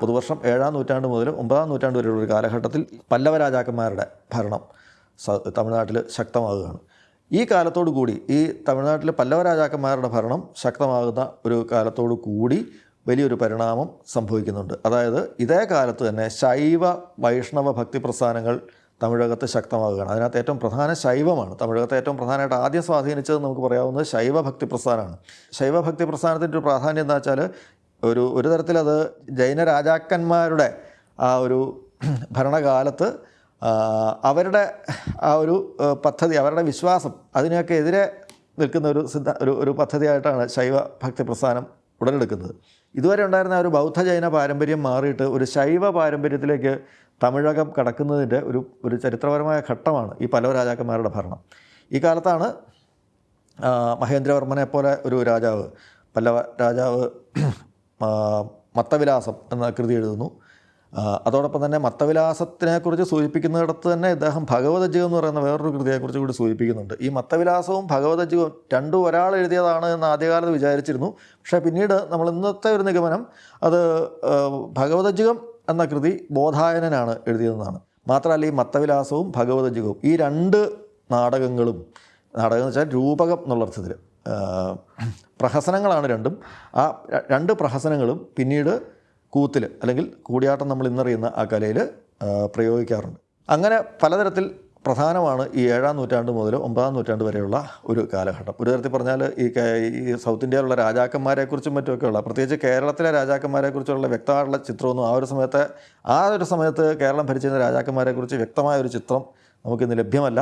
പുതുവർഷം ഏഴാം നൂറ്റാണ്ട് മുതൽ ഒമ്പതാം നൂറ്റാണ്ട് വരെയുള്ള ഒരു കാലഘട്ടത്തിൽ പല്ലവ രാജാക്കന്മാരുടെ ഭരണം തമിഴ്നാട്ടിൽ ശക്തമാകുകയാണ്. ഈ കാലത്തോടു കൂടി ഈ തമിഴ്നാട്ടിൽ പല്ലവ രാജാക്കന്മാരുടെ ഭരണം ശക്തമാകുന്ന ഒരു കാലത്തോടു കൂടി വലിയൊരു പരിണാമം സംഭവിക്കുന്നുണ്ട്. അതായത് ഇതേ കാലത്ത് തന്നെ ശൈവ വൈഷ്ണവ ഭക്തി പ്രസ്ഥാനങ്ങൾ തമിഴകത്ത് ശക്തമാകുകയാണ്. അതിനകത്ത് ഏറ്റവും പ്രധാന ശൈവമാണ്. തമിഴകത്തെ ഏറ്റവും പ്രധാനമായിട്ട് ആദ്യം സ്വാധീനിച്ചത് നമുക്ക് പറയാവുന്നത് ശൈവ ഭക്തി പ്രസ്ഥാനമാണ്. ശൈവ ഭക്തി പ്രസ്ഥാനത്തിന്റെ ഒരു പ്രാധാന്യം എന്താ വെച്ചാൽ ഒരു ഒരു തരത്തിലത് ജൈന രാജാക്കന്മാരുടെ ആ ഒരു ഭരണകാലത്ത് അവരുടെ ആ ഒരു പദ്ധതി അവരുടെ വിശ്വാസം അതിനെയൊക്കെ എതിരെ നിൽക്കുന്ന ഒരു സിദ്ധ ഒരു ഒരു പദ്ധതിയായിട്ടാണ് ശൈവ ഭക്തി പ്രസ്ഥാനം ഉടലെടുക്കുന്നത്. ഇതുവരെ ഉണ്ടായിരുന്ന ഒരു ബൗദ്ധ ജൈന പാരമ്പര്യം മാറിയിട്ട് ഒരു ശൈവ പാരമ്പര്യത്തിലേക്ക് തമിഴകം കടക്കുന്നതിന്റെ ഒരു ഒരു ചരിത്രപരമായ ഘട്ടമാണ് ഈ പലവ രാജാക്കന്മാരുടെ ഭരണം. ഈ കാലത്താണ് മഹേന്ദ്രവർമ്മനെ പോലെ ഒരു രാജാവ് പല്ലവ രാജാവ് മത്തവിലാസം എന്ന കൃതി എഴുതുന്നു. അതോടൊപ്പം തന്നെ മത്തവിലാസത്തിനെക്കുറിച്ച് സൂചിപ്പിക്കുന്നിടത്ത് തന്നെ ഇദ്ദേഹം ഭഗവതജീവം എന്ന് പറയുന്ന വേറൊരു കൃതിയെക്കുറിച്ച് കൂടി സൂചിപ്പിക്കുന്നുണ്ട്. ഈ മത്തവിലാസവും ഭഗവതജീവവും രണ്ടും ഒരാൾ എഴുതിയതാണ് എന്ന് ആദ്യകാലത്ത് വിചാരിച്ചിരുന്നു. പക്ഷേ പിന്നീട് നമ്മൾ ഇന്നത്തെ ഒരു നിഗമനം അത് ആ, എന്ന കൃതി ബോധായനനാണ് എഴുതിയതെന്നാണ്. മാത്രമല്ല ഈ മത്തവിലാസവും ഭഗവതജീവവും ഈ രണ്ട് നാടകങ്ങളും നാടകം എന്ന് വെച്ചാൽ രൂപകം എന്നുള്ള അർത്ഥത്തിൽ പ്രഹസനങ്ങളാണ് രണ്ടും. ആ രണ്ട് പ്രഹസനങ്ങളും പിന്നീട് കൂത്തിൽ അല്ലെങ്കിൽ കൂടിയാട്ടം നമ്മൾ ഇന്നറിയുന്ന ആ കലയിൽ പ്രയോഗിക്കാറുണ്ട്. അങ്ങനെ പലതരത്തിൽ പ്രധാനമാണ് ഈ ഏഴാം നൂറ്റാണ്ട് മുതൽ ഒമ്പതാം നൂറ്റാണ്ട് വരെയുള്ള ഒരു കാലഘട്ടം. ഒരു തരത്തിൽ പറഞ്ഞാൽ ഈ സൗത്ത് ഇന്ത്യയിലുള്ള രാജാക്കന്മാരെക്കുറിച്ചും മറ്റുമൊക്കെയുള്ള പ്രത്യേകിച്ച് കേരളത്തിലെ രാജാക്കന്മാരെക്കുറിച്ചുള്ള വ്യക്തമായിട്ടുള്ള ചിത്രമൊന്നും ആ ഒരു സമയത്ത് ആ ഒരു സമയത്ത് കേരളം ഭരിച്ചിരുന്ന രാജാക്കന്മാരെക്കുറിച്ച് വ്യക്തമായ ഒരു ചിത്രം നമുക്കിന്ന് ലഭ്യമല്ല.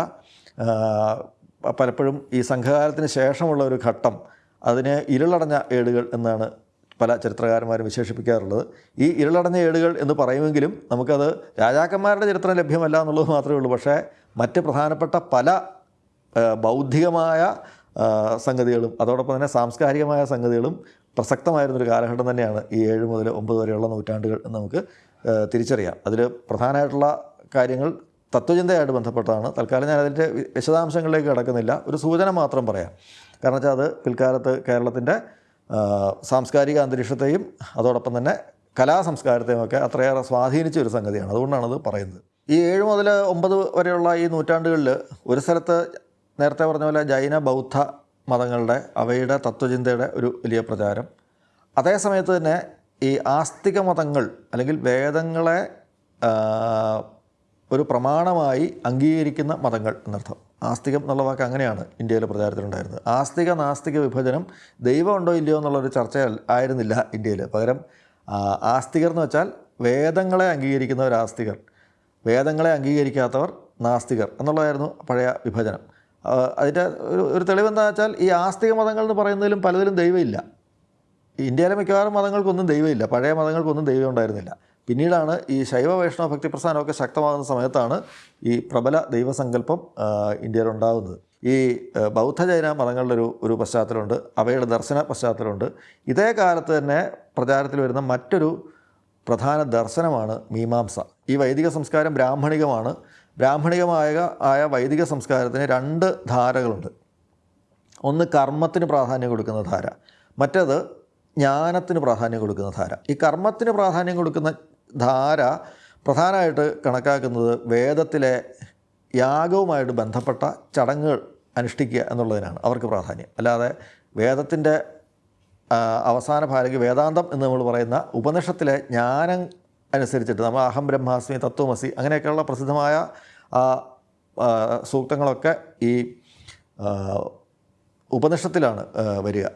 പലപ്പോഴും ഈ സംഘകാലത്തിന് ശേഷമുള്ള ഒരു ഘട്ടം അതിനെ ഇരുളടഞ്ഞ ഏടുകൾ എന്നാണ് പല ചരിത്രകാരന്മാരും വിശേഷിപ്പിക്കാറുള്ളത്. ഈ ഇരുളടഞ്ഞ ഏടുകൾ എന്ന് പറയുമെങ്കിലും നമുക്കത് രാജാക്കന്മാരുടെ ചരിത്രം ലഭ്യമല്ല എന്നുള്ളത് മാത്രമേ ഉള്ളൂ. പക്ഷേ മറ്റ് പ്രധാനപ്പെട്ട പല ബൗദ്ധികമായ സംഗതികളും അതോടൊപ്പം തന്നെ സാംസ്കാരികമായ സംഗതികളും പ്രസക്തമായിരുന്നൊരു കാലഘട്ടം തന്നെയാണ് ഈ ഏഴ് മുതൽ ഒമ്പത് വരെയുള്ള നൂറ്റാണ്ടുകൾ എന്ന് നമുക്ക് തിരിച്ചറിയാം. അതിൽ പ്രധാനമായിട്ടുള്ള കാര്യങ്ങൾ തത്വചിന്തയായിട്ട് ബന്ധപ്പെട്ടതാണ് തൽക്കാലം ഞാൻ അതിന്റെ വിശദാംശങ്ങളിലേക്ക് കിടക്കുന്നില്ല. ഒരു സൂചന മാത്രം പറയാം. കാരണം വെച്ചാൽ അത് പിൽക്കാലത്ത് കേരളത്തിന്റെ സാംസ്കാരിക അന്തരീക്ഷത്തെയും അതോടൊപ്പം തന്നെ കലാസംസ്കാരത്തെയും ഒക്കെ അത്രയേറെ സ്വാധീനിച്ച ഒരു സംഗതിയാണ്. അതുകൊണ്ടാണ് അത് പറയുന്നത്. ഈ ഏഴ് മുതൽ ഒമ്പത് വരെയുള്ള ഈ നൂറ്റാണ്ടുകളിൽ ഒരു സ്ഥലത്ത് നേരത്തെ പറഞ്ഞ പോലെ ജൈന ബൗദ്ധ മതങ്ങളുടെ അവയുടെ തത്വചിന്തയുടെ ഒരു വലിയ പ്രചാരം. അതേ സമയത്ത് തന്നെ ഈ ആസ്തിക മതങ്ങൾ അല്ലെങ്കിൽ വേദങ്ങളെ ഒരു പ്രമാണമായി അംഗീകരിക്കുന്ന മതങ്ങൾ എന്നർത്ഥം. ആസ്തികം എന്നുള്ള വാക്ക് അങ്ങനെയാണ് ഇന്ത്യയിൽ പ്രചാരത്തിലുണ്ടായിരുന്നത്. ആസ്തിക നാസ്തിക വിഭജനം ദൈവമുണ്ടോ ഇല്ലയോ എന്നുള്ളൊരു ചർച്ച ആയിരുന്നില്ല ഇന്ത്യയിൽ പകരം ആസ്തികർ എന്ന് വെച്ചാൽ വേദങ്ങളെ അംഗീകരിക്കുന്നവർ ആസ്തികർ വേദങ്ങളെ അംഗീകരിക്കാത്തവർ നാസ്തികർ എന്നുള്ളതായിരുന്നു പഴയ വിഭജനം. അതിന്റെ ഒരു ഒരു തെളിവെന്താ വെച്ചാൽ ഈ ആസ്തിക മതങ്ങൾ എന്ന് പറയുന്നതിലും പലതിലും ദൈവമില്ല. ഇന്ത്യയിലെ മിക്കവാറും മതങ്ങൾക്കൊന്നും ദൈവമില്ല. പഴയ മതങ്ങൾക്കൊന്നും ദൈവം ഉണ്ടായിരുന്നില്ല. പിന്നീടാണ് ഈ ശൈവ വൈഷ്ണവ ഭക്തി പ്രസ്ഥാനമൊക്കെ ശക്തമാകുന്ന സമയത്താണ് ഈ പ്രബല ദൈവസങ്കല്പം ഇന്ത്യയിലുണ്ടാകുന്നത് ഈ ബൗദ്ധ ജൈന മതങ്ങളുടെ ഒരു ഒരു പശ്ചാത്തലമുണ്ട് അവയുടെ ദർശന പശ്ചാത്തലമുണ്ട്. ഇതേ കാലത്ത് തന്നെ പ്രചാരത്തിൽ വരുന്ന മറ്റൊരു പ്രധാന ദർശനമാണ് മീമാംസ. ഈ വൈദിക സംസ്കാരം ബ്രാഹ്മണികമാണ്. ബ്രാഹ്മണികമായ ആയ വൈദിക സംസ്കാരത്തിന് രണ്ട് ധാരകളുണ്ട്. ഒന്ന് കർമ്മത്തിന് പ്രാധാന്യം കൊടുക്കുന്ന ധാര മറ്റേത് ജ്ഞാനത്തിന് പ്രാധാന്യം കൊടുക്കുന്ന ധാര. ഈ കർമ്മത്തിന് പ്രാധാന്യം കൊടുക്കുന്ന ധാര പ്രധാനമായിട്ട് കണക്കാക്കുന്നത് വേദത്തിലെ യാഗവുമായിട്ട് ബന്ധപ്പെട്ട ചടങ്ങുകൾ അനുഷ്ഠിക്കുക എന്നുള്ളതിനാണ് അവർക്ക് പ്രാധാന്യം. അല്ലാതെ വേദത്തിന്റെ അവസാന ഭാരക്ക് വേദാന്തം എന്ന് നമ്മൾ പറയുന്ന ഉപനിഷത്തിലെ ജ്ഞാനം അനുസരിച്ചിട്ട് നമ്മൾ അഹം ബ്രഹ്മാസ്മി തത്വമസി അങ്ങനെയൊക്കെയുള്ള പ്രസിദ്ധമായ സൂക്തങ്ങളൊക്കെ ഈ ഉപനിഷത്തിലാണ് വരിക.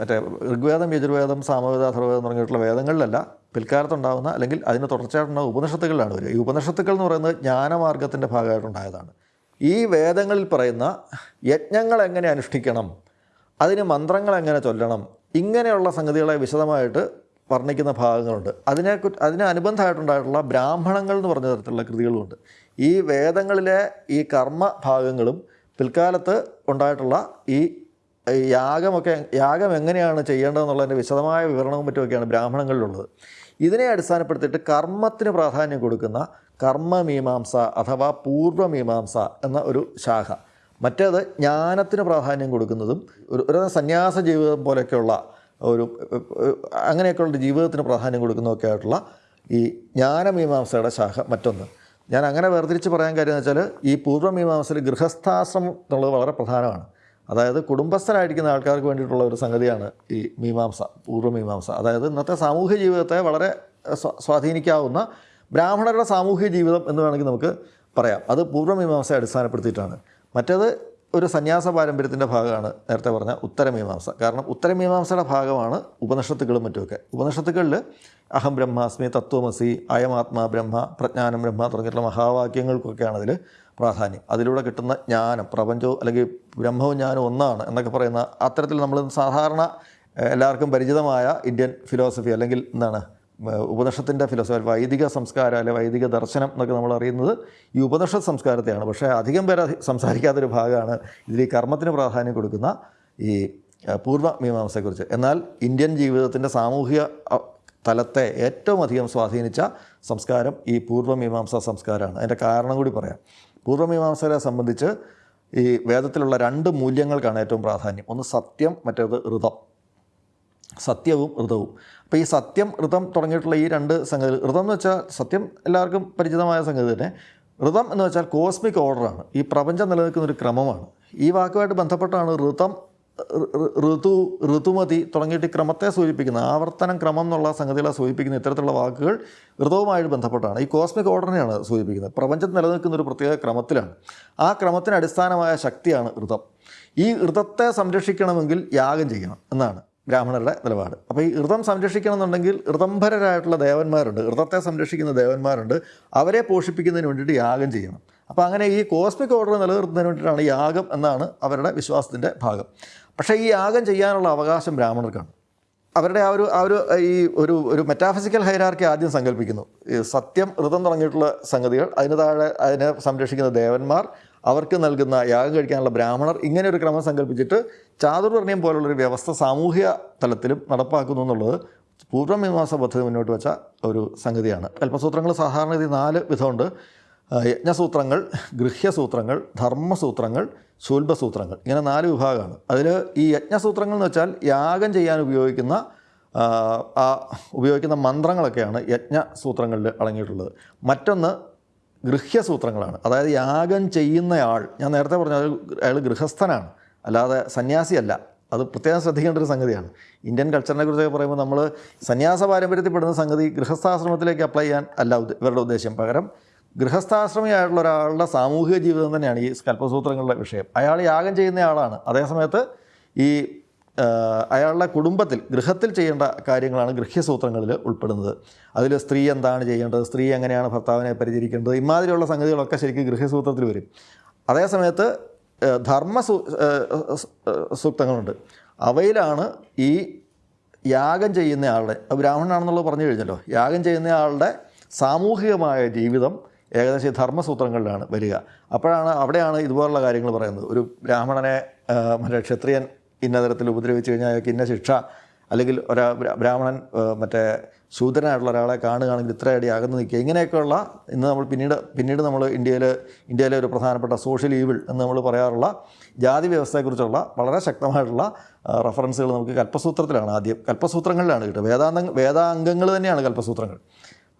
മറ്റേ ഋഗ്വേദം യജുർവേദം സാമവേദ അഥർവേദം തുടങ്ങിയിട്ടുള്ള വേദങ്ങളിലല്ല പിൽക്കാലത്തുണ്ടാകുന്ന അല്ലെങ്കിൽ അതിന് തുടർച്ചയായിട്ടുണ്ടാകുന്ന ഉപനിഷത്തുകളിലാണ് വരിക. ഈ ഉപനിഷത്തുക്കൾ എന്ന് പറയുന്നത് ജ്ഞാനമാർഗത്തിന്റെ ഭാഗമായിട്ടുണ്ടായതാണ്. ഈ വേദങ്ങളിൽ പറയുന്ന യജ്ഞങ്ങൾ എങ്ങനെ അനുഷ്ഠിക്കണം അതിന് മന്ത്രങ്ങൾ എങ്ങനെ ചൊല്ലണം ഇങ്ങനെയുള്ള സംഗതികളെ വിശദമായിട്ട് വർണിക്കുന്ന ഭാഗങ്ങളുണ്ട്. അതിനെ അതിന് അനുബന്ധമായിട്ടുണ്ടായിട്ടുള്ള ബ്രാഹ്മണങ്ങൾ എന്ന് പറഞ്ഞ തരത്തിലുള്ള കൃതികളുമുണ്ട് ഈ വേദങ്ങളിലെ ഈ കർമ്മ ഭാഗങ്ങളും പിൽക്കാലത്ത് ഉണ്ടായിട്ടുള്ള ഈ യാഗമൊക്കെ യാഗം എങ്ങനെയാണ് ചെയ്യേണ്ടതെന്നുള്ളതിന്റെ വിശദമായ വിവരണവും മറ്റുമൊക്കെയാണ് ബ്രാഹ്മണങ്ങളിലുള്ളത്. ഇതിനെ അടിസ്ഥാനപ്പെടുത്തിയിട്ട് കർമ്മത്തിന് പ്രാധാന്യം കൊടുക്കുന്ന കർമ്മമീമാംസ അഥവാ പൂർവമീമാംസ എന്ന ഒരു ശാഖ. മറ്റേത് ജ്ഞാനത്തിന് പ്രാധാന്യം കൊടുക്കുന്നതും ഒരു ഒരു സന്യാസ ജീവിതം പോലെയൊക്കെയുള്ള ഒരു അങ്ങനെയൊക്കെയുള്ള ജീവിതത്തിന് പ്രാധാന്യം കൊടുക്കുന്നതൊക്കെ ആയിട്ടുള്ള ഈ ജ്ഞാനമീമാംസയുടെ ശാഖ മറ്റൊന്ന്. ഞാൻ അങ്ങനെ വേർതിരിച്ച് പറയാൻ കാര്യം എന്ന് വെച്ചാൽ ഈ പൂർവമീമാംസയിൽ ഗൃഹസ്ഥാശ്രമം എന്നുള്ളത് വളരെ പ്രധാനമാണ്. അതായത് കുടുംബസ്ഥരായിരിക്കുന്ന ആൾക്കാർക്ക് വേണ്ടിയിട്ടുള്ള ഒരു സംഗതിയാണ് ഈ മീമാംസ പൂർവമീമാംസ അതായത് ഇന്നത്തെ സാമൂഹ്യ ജീവിതത്തെ വളരെ സ്വാ- സ്വാധീനിക്കാവുന്ന ബ്രാഹ്മണരുടെ സാമൂഹ്യ ജീവിതം എന്ന് വേണമെങ്കിൽ നമുക്ക് പറയാം. അത് പൂർവമീമാംസയെ അടിസ്ഥാനപ്പെടുത്തിയിട്ടാണ്. മറ്റേത് ഒരു സന്യാസ പാരമ്പര്യത്തിന്റെ ഭാഗമാണ് നേരത്തെ പറഞ്ഞ ഉത്തരമീമാംസ കാരണം ഉത്തരമീമാംസയുടെ ഭാഗമാണ് ഉപനിഷത്തുക്കളും മറ്റുമൊക്കെ. ഉപനിഷത്തുക്കളിൽ അഹം ബ്രഹ്മാസ്മി തത്വമസി അയമാത്മാ ബ്രഹ്മ പ്രജ്ഞാനം ബ്രഹ്മ തുടങ്ങിയിട്ടുള്ള മഹാവാക്യങ്ങൾക്കൊക്കെയാണ് അതിൽ പ്രാധാന്യം. അതിലൂടെ കിട്ടുന്ന ജ്ഞാനം പ്രപഞ്ചവും അല്ലെങ്കിൽ ബ്രഹ്മവും ജ്ഞാനവും ഒന്നാണ് എന്നൊക്കെ പറയുന്ന അത്തരത്തിൽ നമ്മൾ സാധാരണ എല്ലാവർക്കും പരിചിതമായ ഇന്ത്യൻ ഫിലോസഫി അല്ലെങ്കിൽ എന്താണ് ഉപനിഷത്തിന്റെ ഫിലോസഫി വൈദിക സംസ്കാരം അല്ലെങ്കിൽ വൈദിക ദർശനം എന്നൊക്കെ നമ്മൾ അറിയുന്നത് ഈ ഉപനിഷത്ത് സംസ്കാരത്തെയാണ്. പക്ഷേ അധികം പേര് സംസാരിക്കാത്തൊരു ഭാഗമാണ് ഇതിൽ ഈ കർമ്മത്തിന് പ്രാധാന്യം കൊടുക്കുന്ന ഈ പൂർവ മീമാംസയെക്കുറിച്ച്. എന്നാൽ ഇന്ത്യൻ ജീവിതത്തിന്റെ സാമൂഹിക തലത്തെ ഏറ്റവും അധികം സ്വാധീനിച്ച സംസ്കാരം ഈ പൂർവമീമാംസ സംസ്കാരമാണ്. അതിന്റെ കാരണം കൂടി പറയാം. പൂർവമീമാംസരെ സംബന്ധിച്ച് ഈ വേദത്തിലുള്ള രണ്ട് മൂല്യങ്ങൾക്കാണ് ഏറ്റവും പ്രാധാന്യം. ഒന്ന് സത്യം മറ്റേത് ഋതം. സത്യവും ഋതവും. അപ്പോൾ ഈ സത്യം ഋതം തുടങ്ങിയിട്ടുള്ള ഈ രണ്ട് സംഗതി ഋതം എന്ന് വെച്ചാൽ സത്യം എല്ലാവർക്കും പരിചിതമായ സംഗതി തന്നെ. ഋതം എന്ന് വെച്ചാൽ കോസ്മിക് ഓർഡറാണ് ഈ പ്രപഞ്ചം നിലനിൽക്കുന്ന ഒരു ക്രമമാണ്. ഈ വാക്കുമായിട്ട് ബന്ധപ്പെട്ടാണ് ഋതം ഋതു ഋതുമതി തുടങ്ങിയിട്ട് ക്രമത്തെ സൂചിപ്പിക്കുന്ന ആവർത്തനം ക്രമം എന്നുള്ള സംഗതികളെ സൂചിപ്പിക്കുന്ന ഇത്തരത്തിലുള്ള വാക്കുകൾ ഋതവുമായിട്ട് ബന്ധപ്പെട്ടാണ്. ഈ കോസ്മിക് ഓർഡറിനെയാണ് സൂചിപ്പിക്കുന്നത്. പ്രപഞ്ചം നിലനിൽക്കുന്ന ഒരു പ്രത്യേക ക്രമത്തിലാണ്. ആ ക്രമത്തിന് അടിസ്ഥാനമായ ശക്തിയാണ് ഋതം. ഈ ഋതത്തെ സംരക്ഷിക്കണമെങ്കിൽ യാഗം ചെയ്യണം എന്നാണ് ബ്രാഹ്മണരുടെ നിലപാട്. അപ്പോൾ ഈ ഋതം സംരക്ഷിക്കണം എന്നുണ്ടെങ്കിൽ ഋതംഭരരായിട്ടുള്ള ദേവന്മാരുണ്ട്. ഋതത്തെ സംരക്ഷിക്കുന്ന ദേവന്മാരുണ്ട്. അവരെ പോഷിപ്പിക്കുന്നതിന് വേണ്ടിയിട്ട് യാഗം ചെയ്യണം. അപ്പോൾ അങ്ങനെ ഈ കോസ്മിക് ഓർഡർ നിലനിർത്തുന്നതിന് വേണ്ടിയിട്ടാണ് യാഗം എന്നാണ് അവരുടെ വിശ്വാസത്തിന്റെ ഭാഗം. പക്ഷേ ഈ യാഗം ചെയ്യാനുള്ള അവകാശം ബ്രാഹ്മണർക്കാണ്. അവരുടെ ആ ഒരു ആ ഒരു ഈ ഒരു ഒരു മെറ്റാഫിസിക്കൽ ഹൈരാർക്കി ആദ്യം സങ്കല്പിക്കുന്നു സത്യം ഋതം തുടങ്ങിയിട്ടുള്ള സംഗതികൾ അതിന് താഴെ അതിനെ സംരക്ഷിക്കുന്ന ദേവന്മാർ അവർക്ക് നൽകുന്ന യാഗം കഴിക്കാനുള്ള ബ്രാഹ്മണർ ഇങ്ങനെ ഒരു ക്രമം സങ്കല്പിച്ചിട്ട് ചാതുർവർണയം പോലുള്ളൊരു വ്യവസ്ഥ സാമൂഹ്യ തലത്തിലും നടപ്പാക്കുന്നു എന്നുള്ളത് പൂർവമീമാസ പദ്ധതി മുന്നോട്ട് വെച്ച ഒരു സംഗതിയാണ്. കൽപ്പസൂത്രങ്ങൾ സാധാരണ ഇത് നാല് വിധമുണ്ട്. യജ്ഞസൂത്രങ്ങൾ ഗൃഹ്യസൂത്രങ്ങൾ ധർമ്മസൂത്രങ്ങൾ ശൂൽബസൂത്രങ്ങൾ ഇങ്ങനെ നാല് വിഭാഗമാണ്. അതിൽ ഈ യജ്ഞസൂത്രങ്ങൾ എന്ന് വെച്ചാൽ യാഗം ചെയ്യാൻ ഉപയോഗിക്കുന്ന ആ, ഉപയോഗിക്കുന്ന മന്ത്രങ്ങളൊക്കെയാണ് യജ്ഞസൂത്രങ്ങളിൽ അടങ്ങിയിട്ടുള്ളത്. മറ്റൊന്ന് ഗൃഹ്യസൂത്രങ്ങളാണ്. അതായത് യാഗം ചെയ്യുന്നയാൾ ഞാൻ നേരത്തെ പറഞ്ഞ അയാൾ ഗൃഹസ്ഥനാണ്. അല്ലാതെ സന്യാസിയല്ല. അത് പ്രത്യേകം ശ്രദ്ധിക്കേണ്ട ഒരു സംഗതിയാണ്. ഇന്ത്യൻ കൾച്ചറിനെ കുറിച്ചൊക്കെ പറയുമ്പോൾ നമ്മൾ സന്യാസ പാരമ്പര്യത്തിൽപ്പെടുന്ന സംഗതി ഗൃഹസ്ഥാശ്രമത്തിലേക്ക് അപ്ലൈ ചെയ്യാൻ അല്ല ഇവരുടെ ഉദ്ദേശം പകരം ഗൃഹസ്ഥാശ്രമിയായിട്ടുള്ള ഒരാളുടെ സാമൂഹിക ജീവിതം തന്നെയാണ് ഈ കൽപ്പസൂത്രങ്ങളുടെ വിഷയം. അയാൾ യാഗം ചെയ്യുന്ന ആളാണ്. അതേസമയത്ത് ഈ അയാളുടെ കുടുംബത്തിൽ ഗൃഹത്തിൽ ചെയ്യേണ്ട കാര്യങ്ങളാണ് ഗൃഹ്യസൂത്രങ്ങളിൽ ഉൾപ്പെടുന്നത്. അതിൽ സ്ത്രീ എന്താണ് ചെയ്യേണ്ടത് സ്ത്രീ എങ്ങനെയാണ് ഭർത്താവിനെ പരിചരിക്കേണ്ടത് ഇമാതിരിയുള്ള സംഗതികളൊക്കെ ശരിക്കും ഗൃഹ്യസൂത്രത്തിൽ വരും. അതേസമയത്ത് ധർമ്മ സൂക്തങ്ങളുണ്ട്. അവയിലാണ് ഈ യാഗം ചെയ്യുന്ന ആളുടെ അത് ബ്രാഹ്മണനാണെന്നുള്ളത് പറഞ്ഞു കഴിഞ്ഞല്ലോ യാഗം ചെയ്യുന്ന ആളുടെ സാമൂഹികമായ ജീവിതം ഏകദേശം ഈ ധർമ്മസൂത്രങ്ങളിലാണ് വരിക. അപ്പോഴാണ് അവിടെയാണ് ഇതുപോലുള്ള കാര്യങ്ങൾ പറയുന്നത്. ഒരു ബ്രാഹ്മണനെ മറ്റേ ക്ഷത്രിയൻ ഇന്ന തരത്തിൽ ഉപദ്രവിച്ചു കഴിഞ്ഞാൽ അയാൾക്ക് ഇന്ന ശിക്ഷ അല്ലെങ്കിൽ ഒരാ ബ്രാഹ്മണൻ മറ്റേ ശൂദ്രനായിട്ടുള്ള ഒരാളെ കാണുകയാണെങ്കിൽ ഇത്ര അടി അകന്ന് നിൽക്കുക. ഇങ്ങനെയൊക്കെയുള്ള ഇന്ന് നമ്മൾ പിന്നീട് പിന്നീട് നമ്മൾ ഇന്ത്യയിൽ ഇന്ത്യയിലെ ഒരു പ്രധാനപ്പെട്ട സോഷ്യൽ ഈവിൾ എന്ന് നമ്മൾ പറയാറുള്ള ജാതി വ്യവസ്ഥയെക്കുറിച്ചുള്ള വളരെ ശക്തമായിട്ടുള്ള റെഫറൻസുകൾ നമുക്ക് കൽപ്പസൂത്രത്തിലാണ് ആദ്യം. കൽപ്പസൂത്രങ്ങളിലാണ് കിട്ടുക. വേദാന്ത വേദാംഗങ്ങൾ തന്നെയാണ് കൽപ്പസൂത്രങ്ങൾ.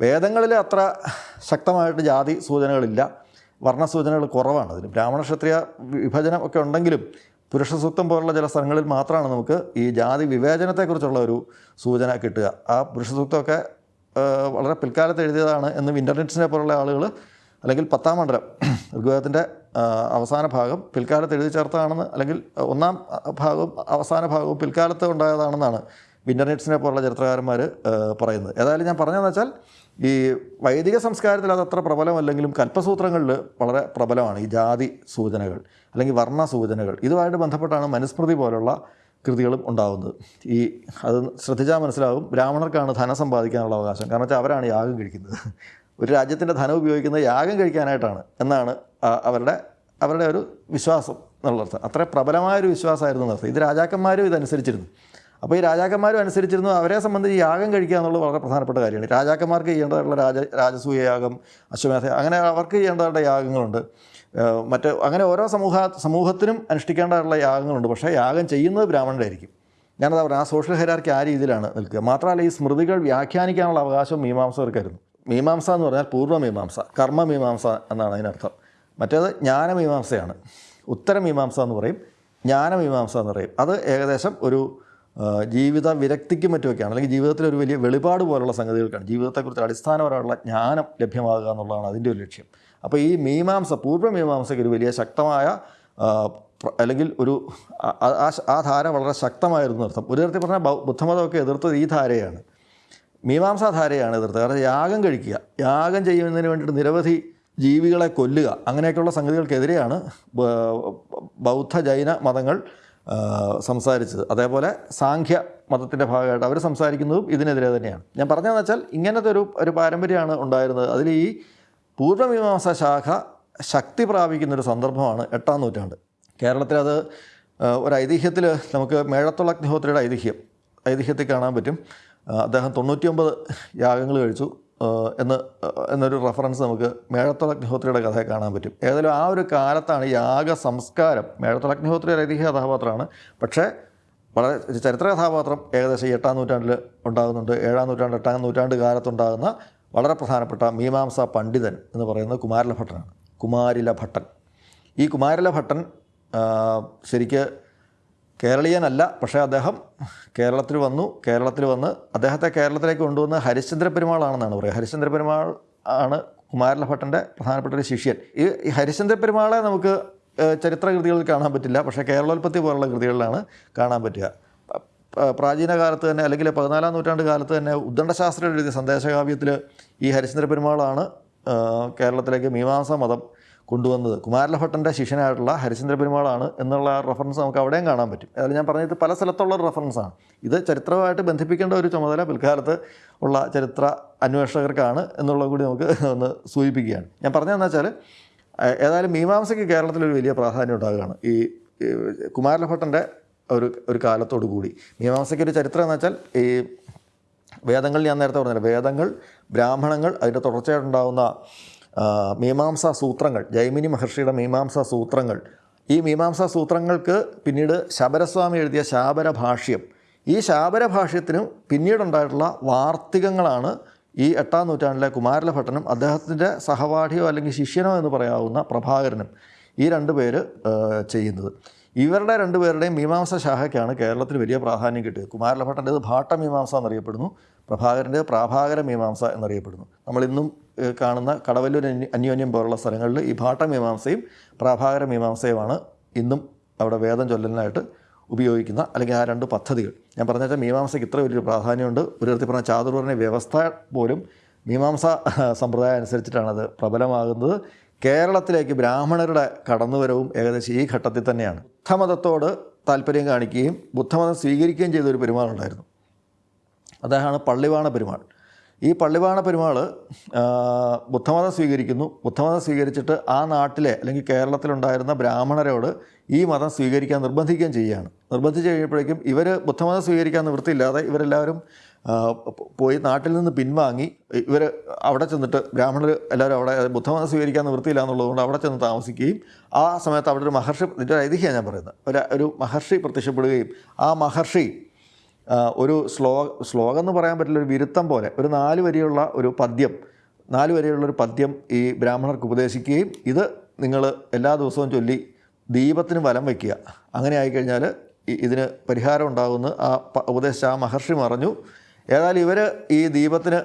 വേദങ്ങളിൽ അത്ര ശക്തമായിട്ട് ജാതി സൂചനകളില്ല. വർണസൂചനകൾ കുറവാണ്. അതിന് ബ്രാഹ്മണ ക്ഷത്രിയ വിഭജനം ഒക്കെ ഉണ്ടെങ്കിലും പുരുഷ സൂക്തം പോലുള്ള ചില സ്ഥലങ്ങളിൽ മാത്രമാണ് നമുക്ക് ഈ ജാതി വിവേചനത്തെക്കുറിച്ചുള്ള ഒരു സൂചന കിട്ടുക. ആ പുരുഷ സൂക്തമൊക്കെ വളരെ പിൽക്കാലത്ത് എഴുതിയതാണ് എന്ന് വിന്റർനെറ്റ്സിനെ പോലുള്ള ആളുകൾ അല്ലെങ്കിൽ പത്താം മണ്ഡലം ഋഗ്വേദത്തിന്റെ അവസാന ഭാഗം പിൽക്കാലത്ത് എഴുതി ചേർത്തതാണെന്ന് അല്ലെങ്കിൽ ഒന്നാം ഭാഗവും അവസാന ഭാഗവും പിൽക്കാലത്ത് ഉണ്ടായതാണെന്നാണ് വിന്റർനെറ്റ്സിനെ പോലുള്ള ചരിത്രകാരന്മാർ പറയുന്നത്. ഏതായാലും ഞാൻ പറഞ്ഞതെന്ന് വെച്ചാൽ ഈ വൈദിക സംസ്കാരത്തിൽ അത് അത്ര പ്രബലമല്ലെങ്കിലും കൽപ്പസൂത്രങ്ങളിൽ വളരെ പ്രബലമാണ് ഈ ജാതി സൂചനകൾ അല്ലെങ്കിൽ വർണ സൂചനകൾ. ഇതുമായിട്ട് ബന്ധപ്പെട്ടാണ് മനുസ്മൃതി പോലുള്ള കൃതികളും ഉണ്ടാകുന്നത് ഈ അത് ശ്രദ്ധിച്ചാൽ മനസ്സിലാകും ബ്രാഹ്മണർക്കാണ് ധനം സമ്പാദിക്കാനുള്ള അവകാശം. കാരണം വെച്ചാൽ അവരാണ് യാഗം കഴിക്കുന്നത്. ഒരു രാജ്യത്തിന്റെ ധനം ഉപയോഗിക്കുന്നത് യാഗം കഴിക്കാനായിട്ടാണ് എന്നാണ് അവരുടെ അവരുടെ ഒരു വിശ്വാസം എന്നുള്ളർത്ഥം അത്ര പ്രബലമായൊരു വിശ്വാസമായിരുന്നു എന്നർത്ഥം ഇത് രാജാക്കന്മാരും ഇതനുസരിച്ചിരുന്നു. അപ്പോൾ ഈ രാജാക്കന്മാരും അനുസരിച്ചിരുന്നു അവരെ സംബന്ധിച്ച് യാഗം കഴിക്കുക എന്നുള്ളത് വളരെ പ്രധാനപ്പെട്ട കാര്യമാണ്. രാജാക്കന്മാർക്ക് ചെയ്യേണ്ടതായിട്ടുള്ള രാജ രാജസൂയ യാഗം അശ്വമേധ അങ്ങനെ അവർക്ക് ചെയ്യേണ്ടതായിട്ടുള്ള യാഗങ്ങളുണ്ട്. മറ്റ് അങ്ങനെ ഓരോ സമൂഹ സമൂഹത്തിനും അനുഷ്ഠിക്കേണ്ടതായിട്ടുള്ള യാഗങ്ങളുണ്ട്. പക്ഷേ യാഗം ചെയ്യുന്നത് ബ്രാഹ്മണരായിരിക്കും. ഞാനത് പറഞ്ഞു ആ സോഷ്യൽ ഹെരാർക്കി ആ രീതിയിലാണ് നിൽക്കുക. മാത്രമല്ല ഈ സ്മൃതികൾ വ്യാഖ്യാനിക്കാനുള്ള അവകാശം മീമാംസകർക്കായിരുന്നു മീമാംസ എന്ന് പറഞ്ഞാൽ പൂർവമീമാംസ കർമ്മമീമാംസ എന്നാണ് അതിനർത്ഥം. മറ്റേത് ജ്ഞാനമീമാംസയാണ് ഉത്തരമീമാംസ എന്ന് പറയും ജ്ഞാനമീമാംസ എന്ന് പറയും. അത് ഏകദേശം ഒരു ജീവിത വിരക്തിക്കും മറ്റുമൊക്കെയാണ്. അല്ലെങ്കിൽ ജീവിതത്തിൽ ഒരു വലിയ വെളിപാട് പോലുള്ള സംഗതികൾക്കാണ്. ജീവിതത്തെക്കുറിച്ച് അടിസ്ഥാനപരമായുള്ള ജ്ഞാനം ലഭ്യമാകുക എന്നുള്ളതാണ് അതിന്റെ ഒരു ലക്ഷ്യം. അപ്പോൾ ഈ മീമാംസ പൂർവമീമാംസയ്ക്ക് ഒരു വലിയ ശക്തമായ അല്ലെങ്കിൽ ഒരു ആ- ധാര വളരെ ശക്തമായിരുന്നു അർത്ഥം ഒരു തരത്തിൽ പറഞ്ഞാൽ ബുദ്ധമതമൊക്കെ എതിർത്തത് ഈ ധാരയാണ്. മീമാംസാധാരയാണ് എതിർത്തത്. കാരണം യാഗം കഴിക്കുക. യാഗം ചെയ്യുന്നതിന് വേണ്ടിയിട്ട് നിരവധി ജീവികളെ കൊല്ലുക. അങ്ങനെയൊക്കെയുള്ള സംഗതികൾക്കെതിരെയാണ് ബൗദ്ധ ജൈന മതങ്ങൾ സംസാരിച്ചത്. അതേപോലെ സാഖ്യ മതത്തിന്റെ ഭാഗമായിട്ട് അവർ സംസാരിക്കുന്നതും ഇതിനെതിരെ തന്നെയാണ്. ഞാൻ പറഞ്ഞതെന്ന് വെച്ചാൽ ഇങ്ങനത്തെ ഒരു ഒരു പാരമ്പര്യമാണ് ഉണ്ടായിരുന്നത്. അതിൽ ഈ പൂർവമീമാംസ ശാഖ ശക്തി പ്രാപിക്കുന്നൊരു സന്ദർഭമാണ് എട്ടാം നൂറ്റാണ്ട്. കേരളത്തിൽ അത് ഒരു ഐതിഹ്യത്തിൽ നമുക്ക് മേഴത്തുള്ള അഗ്നിഹോത്രിയുടെ ഐതിഹ്യം ഐതിഹ്യത്തിൽ കാണാൻ പറ്റും. അദ്ദേഹം തൊണ്ണൂറ്റിയൊമ്പത് യാഗങ്ങൾ കഴിച്ചു. എന്ന് എന്നൊരു റെഫറൻസ് നമുക്ക് മേഴത്തോൾ അഗ്നിഹോത്രിയുടെ കഥയെ കാണാൻ പറ്റും. ഏതായാലും ആ ഒരു കാലത്താണ് യാഗ സംസ്കാരം. മേഴത്തോൾ അഗ്നിഹോത്രി ഒരു ഐതിഹ്യ കഥാപാത്രമാണ്. പക്ഷേ വളരെ ചരിത്ര കഥാപാത്രം ഏകദേശം എട്ടാം നൂറ്റാണ്ടിൽ ഉണ്ടാകുന്നുണ്ട്. ഏഴാം നൂറ്റാണ്ട് എട്ടാം നൂറ്റാണ്ട് കാലത്തുണ്ടാകുന്ന വളരെ പ്രധാനപ്പെട്ട മീമാംസ പണ്ഡിതൻ എന്ന് പറയുന്നത് കുമാരല ഭട്ടനാണ് കുമാരില ഭട്ടൻ ഈ കുമാരല ഭട്ടൻ ശരിക്ക് കേരളീയനല്ല പക്ഷേ അദ്ദേഹം കേരളത്തിൽ വന്നു. കേരളത്തിൽ വന്ന് അദ്ദേഹത്തെ കേരളത്തിലേക്ക് കൊണ്ടുവന്ന ഹരിശ്ചന്ദ്ര പെരുമാളാണെന്നാണ് പറയുക. ഹരിശ്ചന്ദ്ര പെരുമാൾ ആണ് കുമാരല ഭട്ടന്റെ പ്രധാനപ്പെട്ട ഒരു ശിഷ്യൻ. ഈ ഹരിശ്ചന്ദ്ര പെരുമാളെ നമുക്ക് ചരിത്രകൃതികളിൽ കാണാൻ പറ്റില്ല. പക്ഷേ കേരളോൽപ്പത്തി പോലുള്ള കൃതികളിലാണ് കാണാൻ പറ്റുക. പ്രാചീന കാലത്ത് തന്നെ അല്ലെങ്കിൽ പതിനാലാം നൂറ്റാണ്ട് കാലത്ത് തന്നെ ഉദ്ദണ്ഡശാസ്ത്രം എഴുതിയ സന്ദേശകാവ്യത്തിൽ ഈ ഹരിശ്ചന്ദ്ര പെരുമാളാണ് കേരളത്തിലേക്ക് മീമാംസ മതം കൊണ്ടുവന്നത്. കുമാരലഭട്ടന്റെ ശിഷ്യനായിട്ടുള്ള ഹരിശ്ചന്ദ്ര പെരുമാളാണ് എന്നുള്ള റെഫറൻസ് നമുക്ക് അവിടെയും കാണാൻ പറ്റും. അതായത് ഞാൻ പറഞ്ഞത് പല സ്ഥലത്തുള്ള ഒരു റെഫറൻസാണ് ഇത് ചരിത്രമായിട്ട് ബന്ധിപ്പിക്കേണ്ട ഒരു ചുമതല പിൽക്കാലത്ത് ഉള്ള ചരിത്ര അന്വേഷകർക്കാണ് എന്നുള്ളത് കൂടി നമുക്ക് ഒന്ന് സൂചിപ്പിക്കുകയാണ്. ഞാൻ പറഞ്ഞതെന്ന് വെച്ചാൽ ഏതായാലും മീമാംസയ്ക്ക് കേരളത്തിൽ ഒരു വലിയ പ്രാധാന്യം ഉണ്ടാകുകയാണ്. ഈ കുമാരലഭട്ടന്റെ ഒരു ഒരു കാലത്തോടു കൂടി. മീമാംസയ്ക്ക് ഒരു ചരിത്രം എന്ന് വെച്ചാൽ ഈ വേദങ്ങൾ ഞാൻ നേരത്തെ പറഞ്ഞില്ല. വേദങ്ങൾ ബ്രാഹ്മണങ്ങൾ അതിന്റെ തുടർച്ചയായിട്ടുണ്ടാകുന്ന മീമാംസ സൂത്രങ്ങൾ ജൈമിനി മഹർഷിയുടെ മീമാംസ സൂത്രങ്ങൾ. ഈ മീമാംസ സൂത്രങ്ങൾക്ക് പിന്നീട് ശബരസ്വാമി എഴുതിയ ശാബര ഭാഷ്യം ഈ ശാബര ഭാഷ്യത്തിനും പിന്നീടുണ്ടായിട്ടുള്ള വാർത്തികങ്ങളാണ് ഈ എട്ടാം നൂറ്റാണ്ടിലെ കുമാരലഭട്ടനും അദ്ദേഹത്തിന്റെ സഹപാഠിയോ അല്ലെങ്കിൽ ശിഷ്യനോ എന്ന് പറയാവുന്ന പ്രഭാകരനും ഈ രണ്ട് പേര് ചെയ്യുന്നത്. ഇവരുടെ രണ്ടുപേരുടെയും മീമാംസ ശാഖയ്ക്കാണ് കേരളത്തിൽ വലിയ പ്രാധാന്യം കിട്ടിയത്. കുമാരലഭട്ടന്റേത് ഭാട്ടമീമാംസ എന്നറിയപ്പെടുന്നു പ്രഭാകരന്റെ പ്രാഭാകര മീമാംസ എന്നറിയപ്പെടുന്നു. നമ്മളിന്നും കാണുന്ന കടവല്ലൂർ അന്യോന്യം പോലുള്ള സ്ഥലങ്ങളിൽ ഈ ഭാട്ടമീമാംസയും പ്രാഭാകര മീമാംസയുമാണ് ഇന്നും അവിടെ വേദം ചൊല്ലലിനായിട്ട് ഉപയോഗിക്കുന്ന അല്ലെങ്കിൽ ആ രണ്ട് പദ്ധതികൾ. ഞാൻ പറഞ്ഞ വെച്ചാൽ മീമാംസയ്ക്ക് ഇത്ര വലിയൊരു പ്രാധാന്യമുണ്ട്. ഒരു തരത്തിൽ പറഞ്ഞ ചാതുർവർണ വ്യവസ്ഥ പോലും മീമാംസ സമ്പ്രദായം അനുസരിച്ചിട്ടാണത് പ്രബലമാകുന്നത്. കേരളത്തിലേക്ക് ബ്രാഹ്മണരുടെ കടന്നുവരവും ഏകദേശം ഈ ഘട്ടത്തിൽ തന്നെയാണ്. ബുദ്ധമതത്തോട് താല്പര്യം കാണിക്കുകയും ബുദ്ധമതം സ്വീകരിക്കുകയും ചെയ്ത ഒരു പെരുമാളുണ്ടായിരുന്നു അദ്ദേഹമാണ് പള്ളിവാണ പെരുമാൾ. ഈ പള്ളിവാണ പെരുമാൾ ബുദ്ധമതം സ്വീകരിക്കുന്നു. ബുദ്ധമതം സ്വീകരിച്ചിട്ട് ആ നാട്ടിലെ അല്ലെങ്കിൽ കേരളത്തിലുണ്ടായിരുന്ന ബ്രാഹ്മണരോട് ഈ മതം സ്വീകരിക്കാൻ നിർബന്ധിക്കുകയും ചെയ്യുകയാണ് നിർബന്ധിച്ച് കഴിയുമ്പോഴേക്കും ഇവർ ബുദ്ധമതം സ്വീകരിക്കാൻ നിവൃത്തിയില്ലാതെ ഇവരെല്ലാവരും പോയി നാട്ടിൽ നിന്ന് പിൻവാങ്ങി ഇവർ അവിടെ ചെന്നിട്ട് ബ്രാഹ്മണർ എല്ലാവരും അവിടെ ബുദ്ധമതം സ്വീകരിക്കാൻ നിവൃത്തിയില്ല എന്നുള്ളതുകൊണ്ട് അവിടെ ചെന്ന് താമസിക്കുകയും ആ സമയത്ത് അവിടെ ഒരു മഹർഷി ഇതിന്റെ ഐതിഹ്യമാണ് ഞാൻ പറയുന്നത്. ഒരു ഒരു മഹർഷി പ്രത്യക്ഷപ്പെടുകയും ആ മഹർഷി ഒരു ശ്ലോ ശ്ലോകം എന്ന് പറയാൻ പറ്റില്ല ഒരു വിരുത്തം പോലെ. ഒരു നാല് വരിയുള്ള ഒരു പദ്യം നാല് വരിയുള്ള ഒരു പദ്യം ഈ ബ്രാഹ്മണർക്ക് ഉപദേശിക്കുകയും ഇത് നിങ്ങൾ എല്ലാ ദിവസവും ചൊല്ലി ദീപത്തിന് വലം വയ്ക്കുക അങ്ങനെ ആയിക്കഴിഞ്ഞാൽ ഇതിന് പരിഹാരം ഉണ്ടാകുമെന്ന് ആ ഉപദേശിച്ച ആ മഹർഷി പറഞ്ഞു. ഏതായാലും ഇവർ ഈ ദീപത്തിന്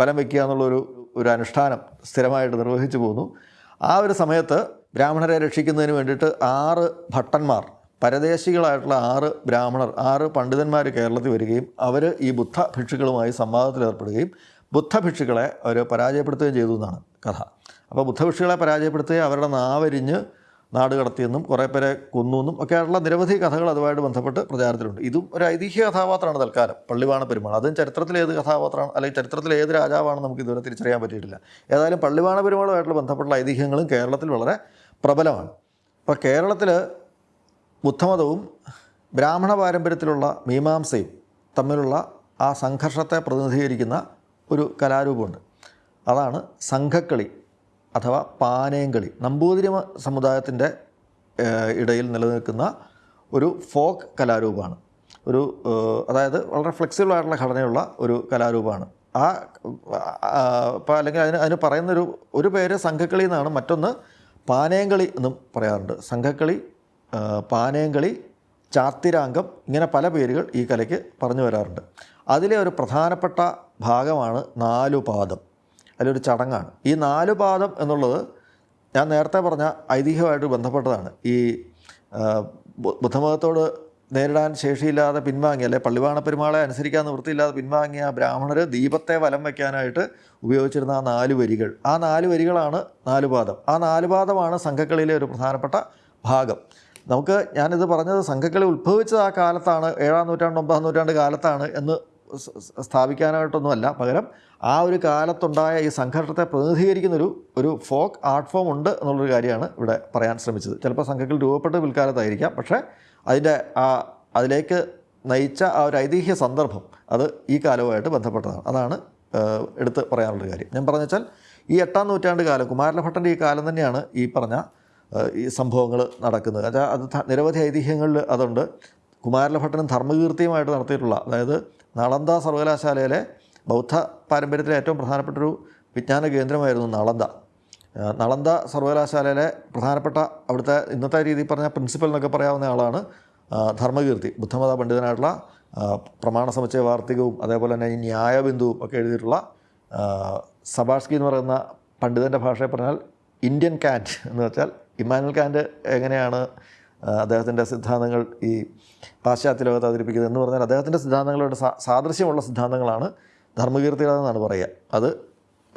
വലം വയ്ക്കുക എന്നുള്ളൊരു ഒരു അനുഷ്ഠാനം സ്ഥിരമായിട്ട് നിർവഹിച്ചു പോന്നു ആ ഒരു സമയത്ത് ബ്രാഹ്മണരെ രക്ഷിക്കുന്നതിന് വേണ്ടിയിട്ട് ആറ് ഭട്ടന്മാർ പരദേശികളായിട്ടുള്ള ആറ് ബ്രാഹ്മണർ ആറ് പണ്ഡിതന്മാർ കേരളത്തിൽ വരികയും അവർ ഈ ബുദ്ധ ഭിക്ഷുക്കളുമായി സംവാദത്തിലേർപ്പെടുകയും ബുദ്ധ ഭിക്ഷുക്കളെ അവർ പരാജയപ്പെടുത്തുകയും ചെയ്തു എന്നാണ് കഥ. അപ്പോൾ ബുദ്ധഭിക്ഷുക്കളെ പരാജയപ്പെടുത്തുകയും അവരുടെ നാവരിഞ്ഞ് നാട് കടത്തിയെന്നും കുറേ പേരെ കൊന്നു എന്നും ഒക്കെ ആയിട്ടുള്ള നിരവധി കഥകൾ അതുമായിട്ട് ബന്ധപ്പെട്ട് പ്രചാരത്തിലുണ്ട്. ഇതും ഒരു ഐതിഹ്യ കഥാപാത്രമാണ് തൽക്കാലം. പള്ളിവാണ പെരുമാൾ. അതും ചരിത്രത്തിലെ ഏത് കഥാപാത്രമാണ് അല്ലെങ്കിൽ ചരിത്രത്തിലെ ഏത് രാജാവാണെന്ന് നമുക്ക് ഇതുവരെ തിരിച്ചറിയാൻ പറ്റിയിട്ടില്ല. ഏതായാലും പള്ളിവാണ പെരുമാളുമായിട്ടുള്ള ബന്ധപ്പെട്ടുള്ള ഐതിഹ്യങ്ങളും കേരളത്തിൽ വളരെ പ്രബലമാണ്. അപ്പോൾ കേരളത്തിൽ ബുദ്ധമതവും ബ്രാഹ്മണ പാരമ്പര്യത്തിലുള്ള മീമാംസയും തമ്മിലുള്ള ആ സംഘർഷത്തെ പ്രതിനിധീകരിക്കുന്ന ഒരു കലാരൂപമുണ്ട്. അതാണ് സംഘക്കളി അഥവാ പാനയംകളി നമ്പൂതിരി സമുദായത്തിന്റെ ഇടയിൽ നിലനിൽക്കുന്ന ഒരു ഫോക്ക് കലാരൂപമാണ്. ഒരു അതായത് വളരെ ഫ്ലെക്സിബിൾ ആയിട്ടുള്ള ഘടനയുള്ള ഒരു കലാരൂപമാണ്. ആ ഇപ്പോൾ അല്ലെങ്കിൽ അതിന് അതിന് പറയുന്നൊരു ഒരു പേര് സംഘക്കളി എന്നാണ് മറ്റൊന്ന് പാനയംകളി എന്നും പറയാറുണ്ട്. സംഘക്കളി പാനയംകളി ചാത്തിരാംഗം ഇങ്ങനെ പല പേരുകൾ ഈ കലയ്ക്ക് പറഞ്ഞു വരാറുണ്ട്. അതിലെ ഒരു പ്രധാനപ്പെട്ട ഭാഗമാണ് നാലുപാദം. അതിലൊരു ചടങ്ങാണ്. ഈ നാലുപാദം എന്നുള്ളത് ഞാൻ നേരത്തെ പറഞ്ഞ ഐതിഹ്യമായിട്ട് ബന്ധപ്പെട്ടതാണ്. ഈ ബുദ്ധമതത്തോട് നേരിടാൻ ശേഷിയില്ലാതെ പിൻവാങ്ങിയ അല്ലെ പള്ളിവാണ പെരുമാളെ അനുസരിക്കാൻ നിവൃത്തിയില്ലാതെ പിൻവാങ്ങിയ ബ്രാഹ്മണർ ദീപത്തെ വലം വയ്ക്കാനായിട്ട് ഉപയോഗിച്ചിരുന്ന ആ നാല് വരികൾ. ആ നാല് വരികളാണ് നാലുപാദം. ആ നാലുപാദമാണ് സംഘക്കളിയിലെ ഒരു പ്രധാനപ്പെട്ട ഭാഗം. നമുക്ക് ഞാനിത് പറഞ്ഞത് സംഘക്കളി ഉത്ഭവിച്ചത് ആ കാലത്താണ് ഏഴാം നൂറ്റാണ്ട് ഒമ്പതാം നൂറ്റാണ്ട് കാലത്താണ് എന്ന് സ്ഥാപിക്കാനായിട്ടൊന്നുമല്ല. പകരം ആ ഒരു കാലത്തുണ്ടായ ഈ സംഘർഷത്തെ പ്രതിനിധീകരിക്കുന്നൊരു ഒരു ഫോക്ക് ആർട്ട് ഫോം ഉണ്ട് എന്നുള്ളൊരു കാര്യമാണ് ഇവിടെ പറയാൻ ശ്രമിച്ചത്. ചിലപ്പോൾ സംഘങ്ങൾ രൂപപ്പെട്ട പിൽക്കാലത്തായിരിക്കാം. പക്ഷേ അതിന്റെ ആ അതിലേക്ക് നയിച്ച ആ ഒരു ഐതിഹ്യ സന്ദർഭം അത് ഈ കാലവുമായിട്ട് ബന്ധപ്പെട്ടതാണ്. അതാണ് എടുത്ത് പറയാനുള്ളൊരു കാര്യം. ഞാൻ പറഞ്ഞു വെച്ചാൽ ഈ എട്ടാം നൂറ്റാണ്ട് കാലം കുമാരലഭട്ടന്റെ ഈ കാലം തന്നെയാണ് ഈ പറഞ്ഞ ഈ സംഭവങ്ങൾ നടക്കുന്നത്. അത് അത് നിരവധി ഐതിഹ്യങ്ങളിൽ അതുണ്ട്. കുമാരലഭട്ടനും ധർമ്മകീർത്തിയുമായിട്ട് നടത്തിയിട്ടുള്ള അതായത് നളന്ദ സർവകലാശാലയിലെ ബൗദ്ധ പാരമ്പര്യത്തിലെ ഏറ്റവും പ്രധാനപ്പെട്ടൊരു വിജ്ഞാന കേന്ദ്രമായിരുന്നു നളന്ദ. നളന്ദ സർവകലാശാലയിലെ പ്രധാനപ്പെട്ട അവിടുത്തെ ഇന്നത്തെ രീതിയിൽ പറഞ്ഞ പ്രിൻസിപ്പൽ എന്നൊക്കെ പറയാവുന്ന ആളാണ് ധർമ്മകീർത്തി. ബുദ്ധമത പണ്ഡിതനായിട്ടുള്ള പ്രമാണ സമുച്ചയ വാർത്തികവും അതേപോലെ തന്നെ ഈ ന്യായബിന്ദുവും ഒക്കെ എഴുതിയിട്ടുള്ള സബാഷ്കി എന്ന് പറയുന്ന പണ്ഡിതന്റെ ഭാഷയെ പറഞ്ഞാൽ ഇന്ത്യൻ കാറ്റ് എന്ന് വെച്ചാൽ ഇമ്മാനുവൽ കാന്റ് എങ്ങനെയാണ് അദ്ദേഹത്തിന്റെ സിദ്ധാന്തങ്ങൾ ഈ പാശ്ചാത്യ ലോകത്ത് അവതരിപ്പിക്കുന്നത് എന്ന് പറഞ്ഞാൽ അദ്ദേഹത്തിന്റെ സിദ്ധാന്തങ്ങളുടെ സാദൃശ്യമുള്ള സിദ്ധാന്തങ്ങളാണ് ധർമ്മകീർത്തികളെന്നാണ് പറയുക. അത്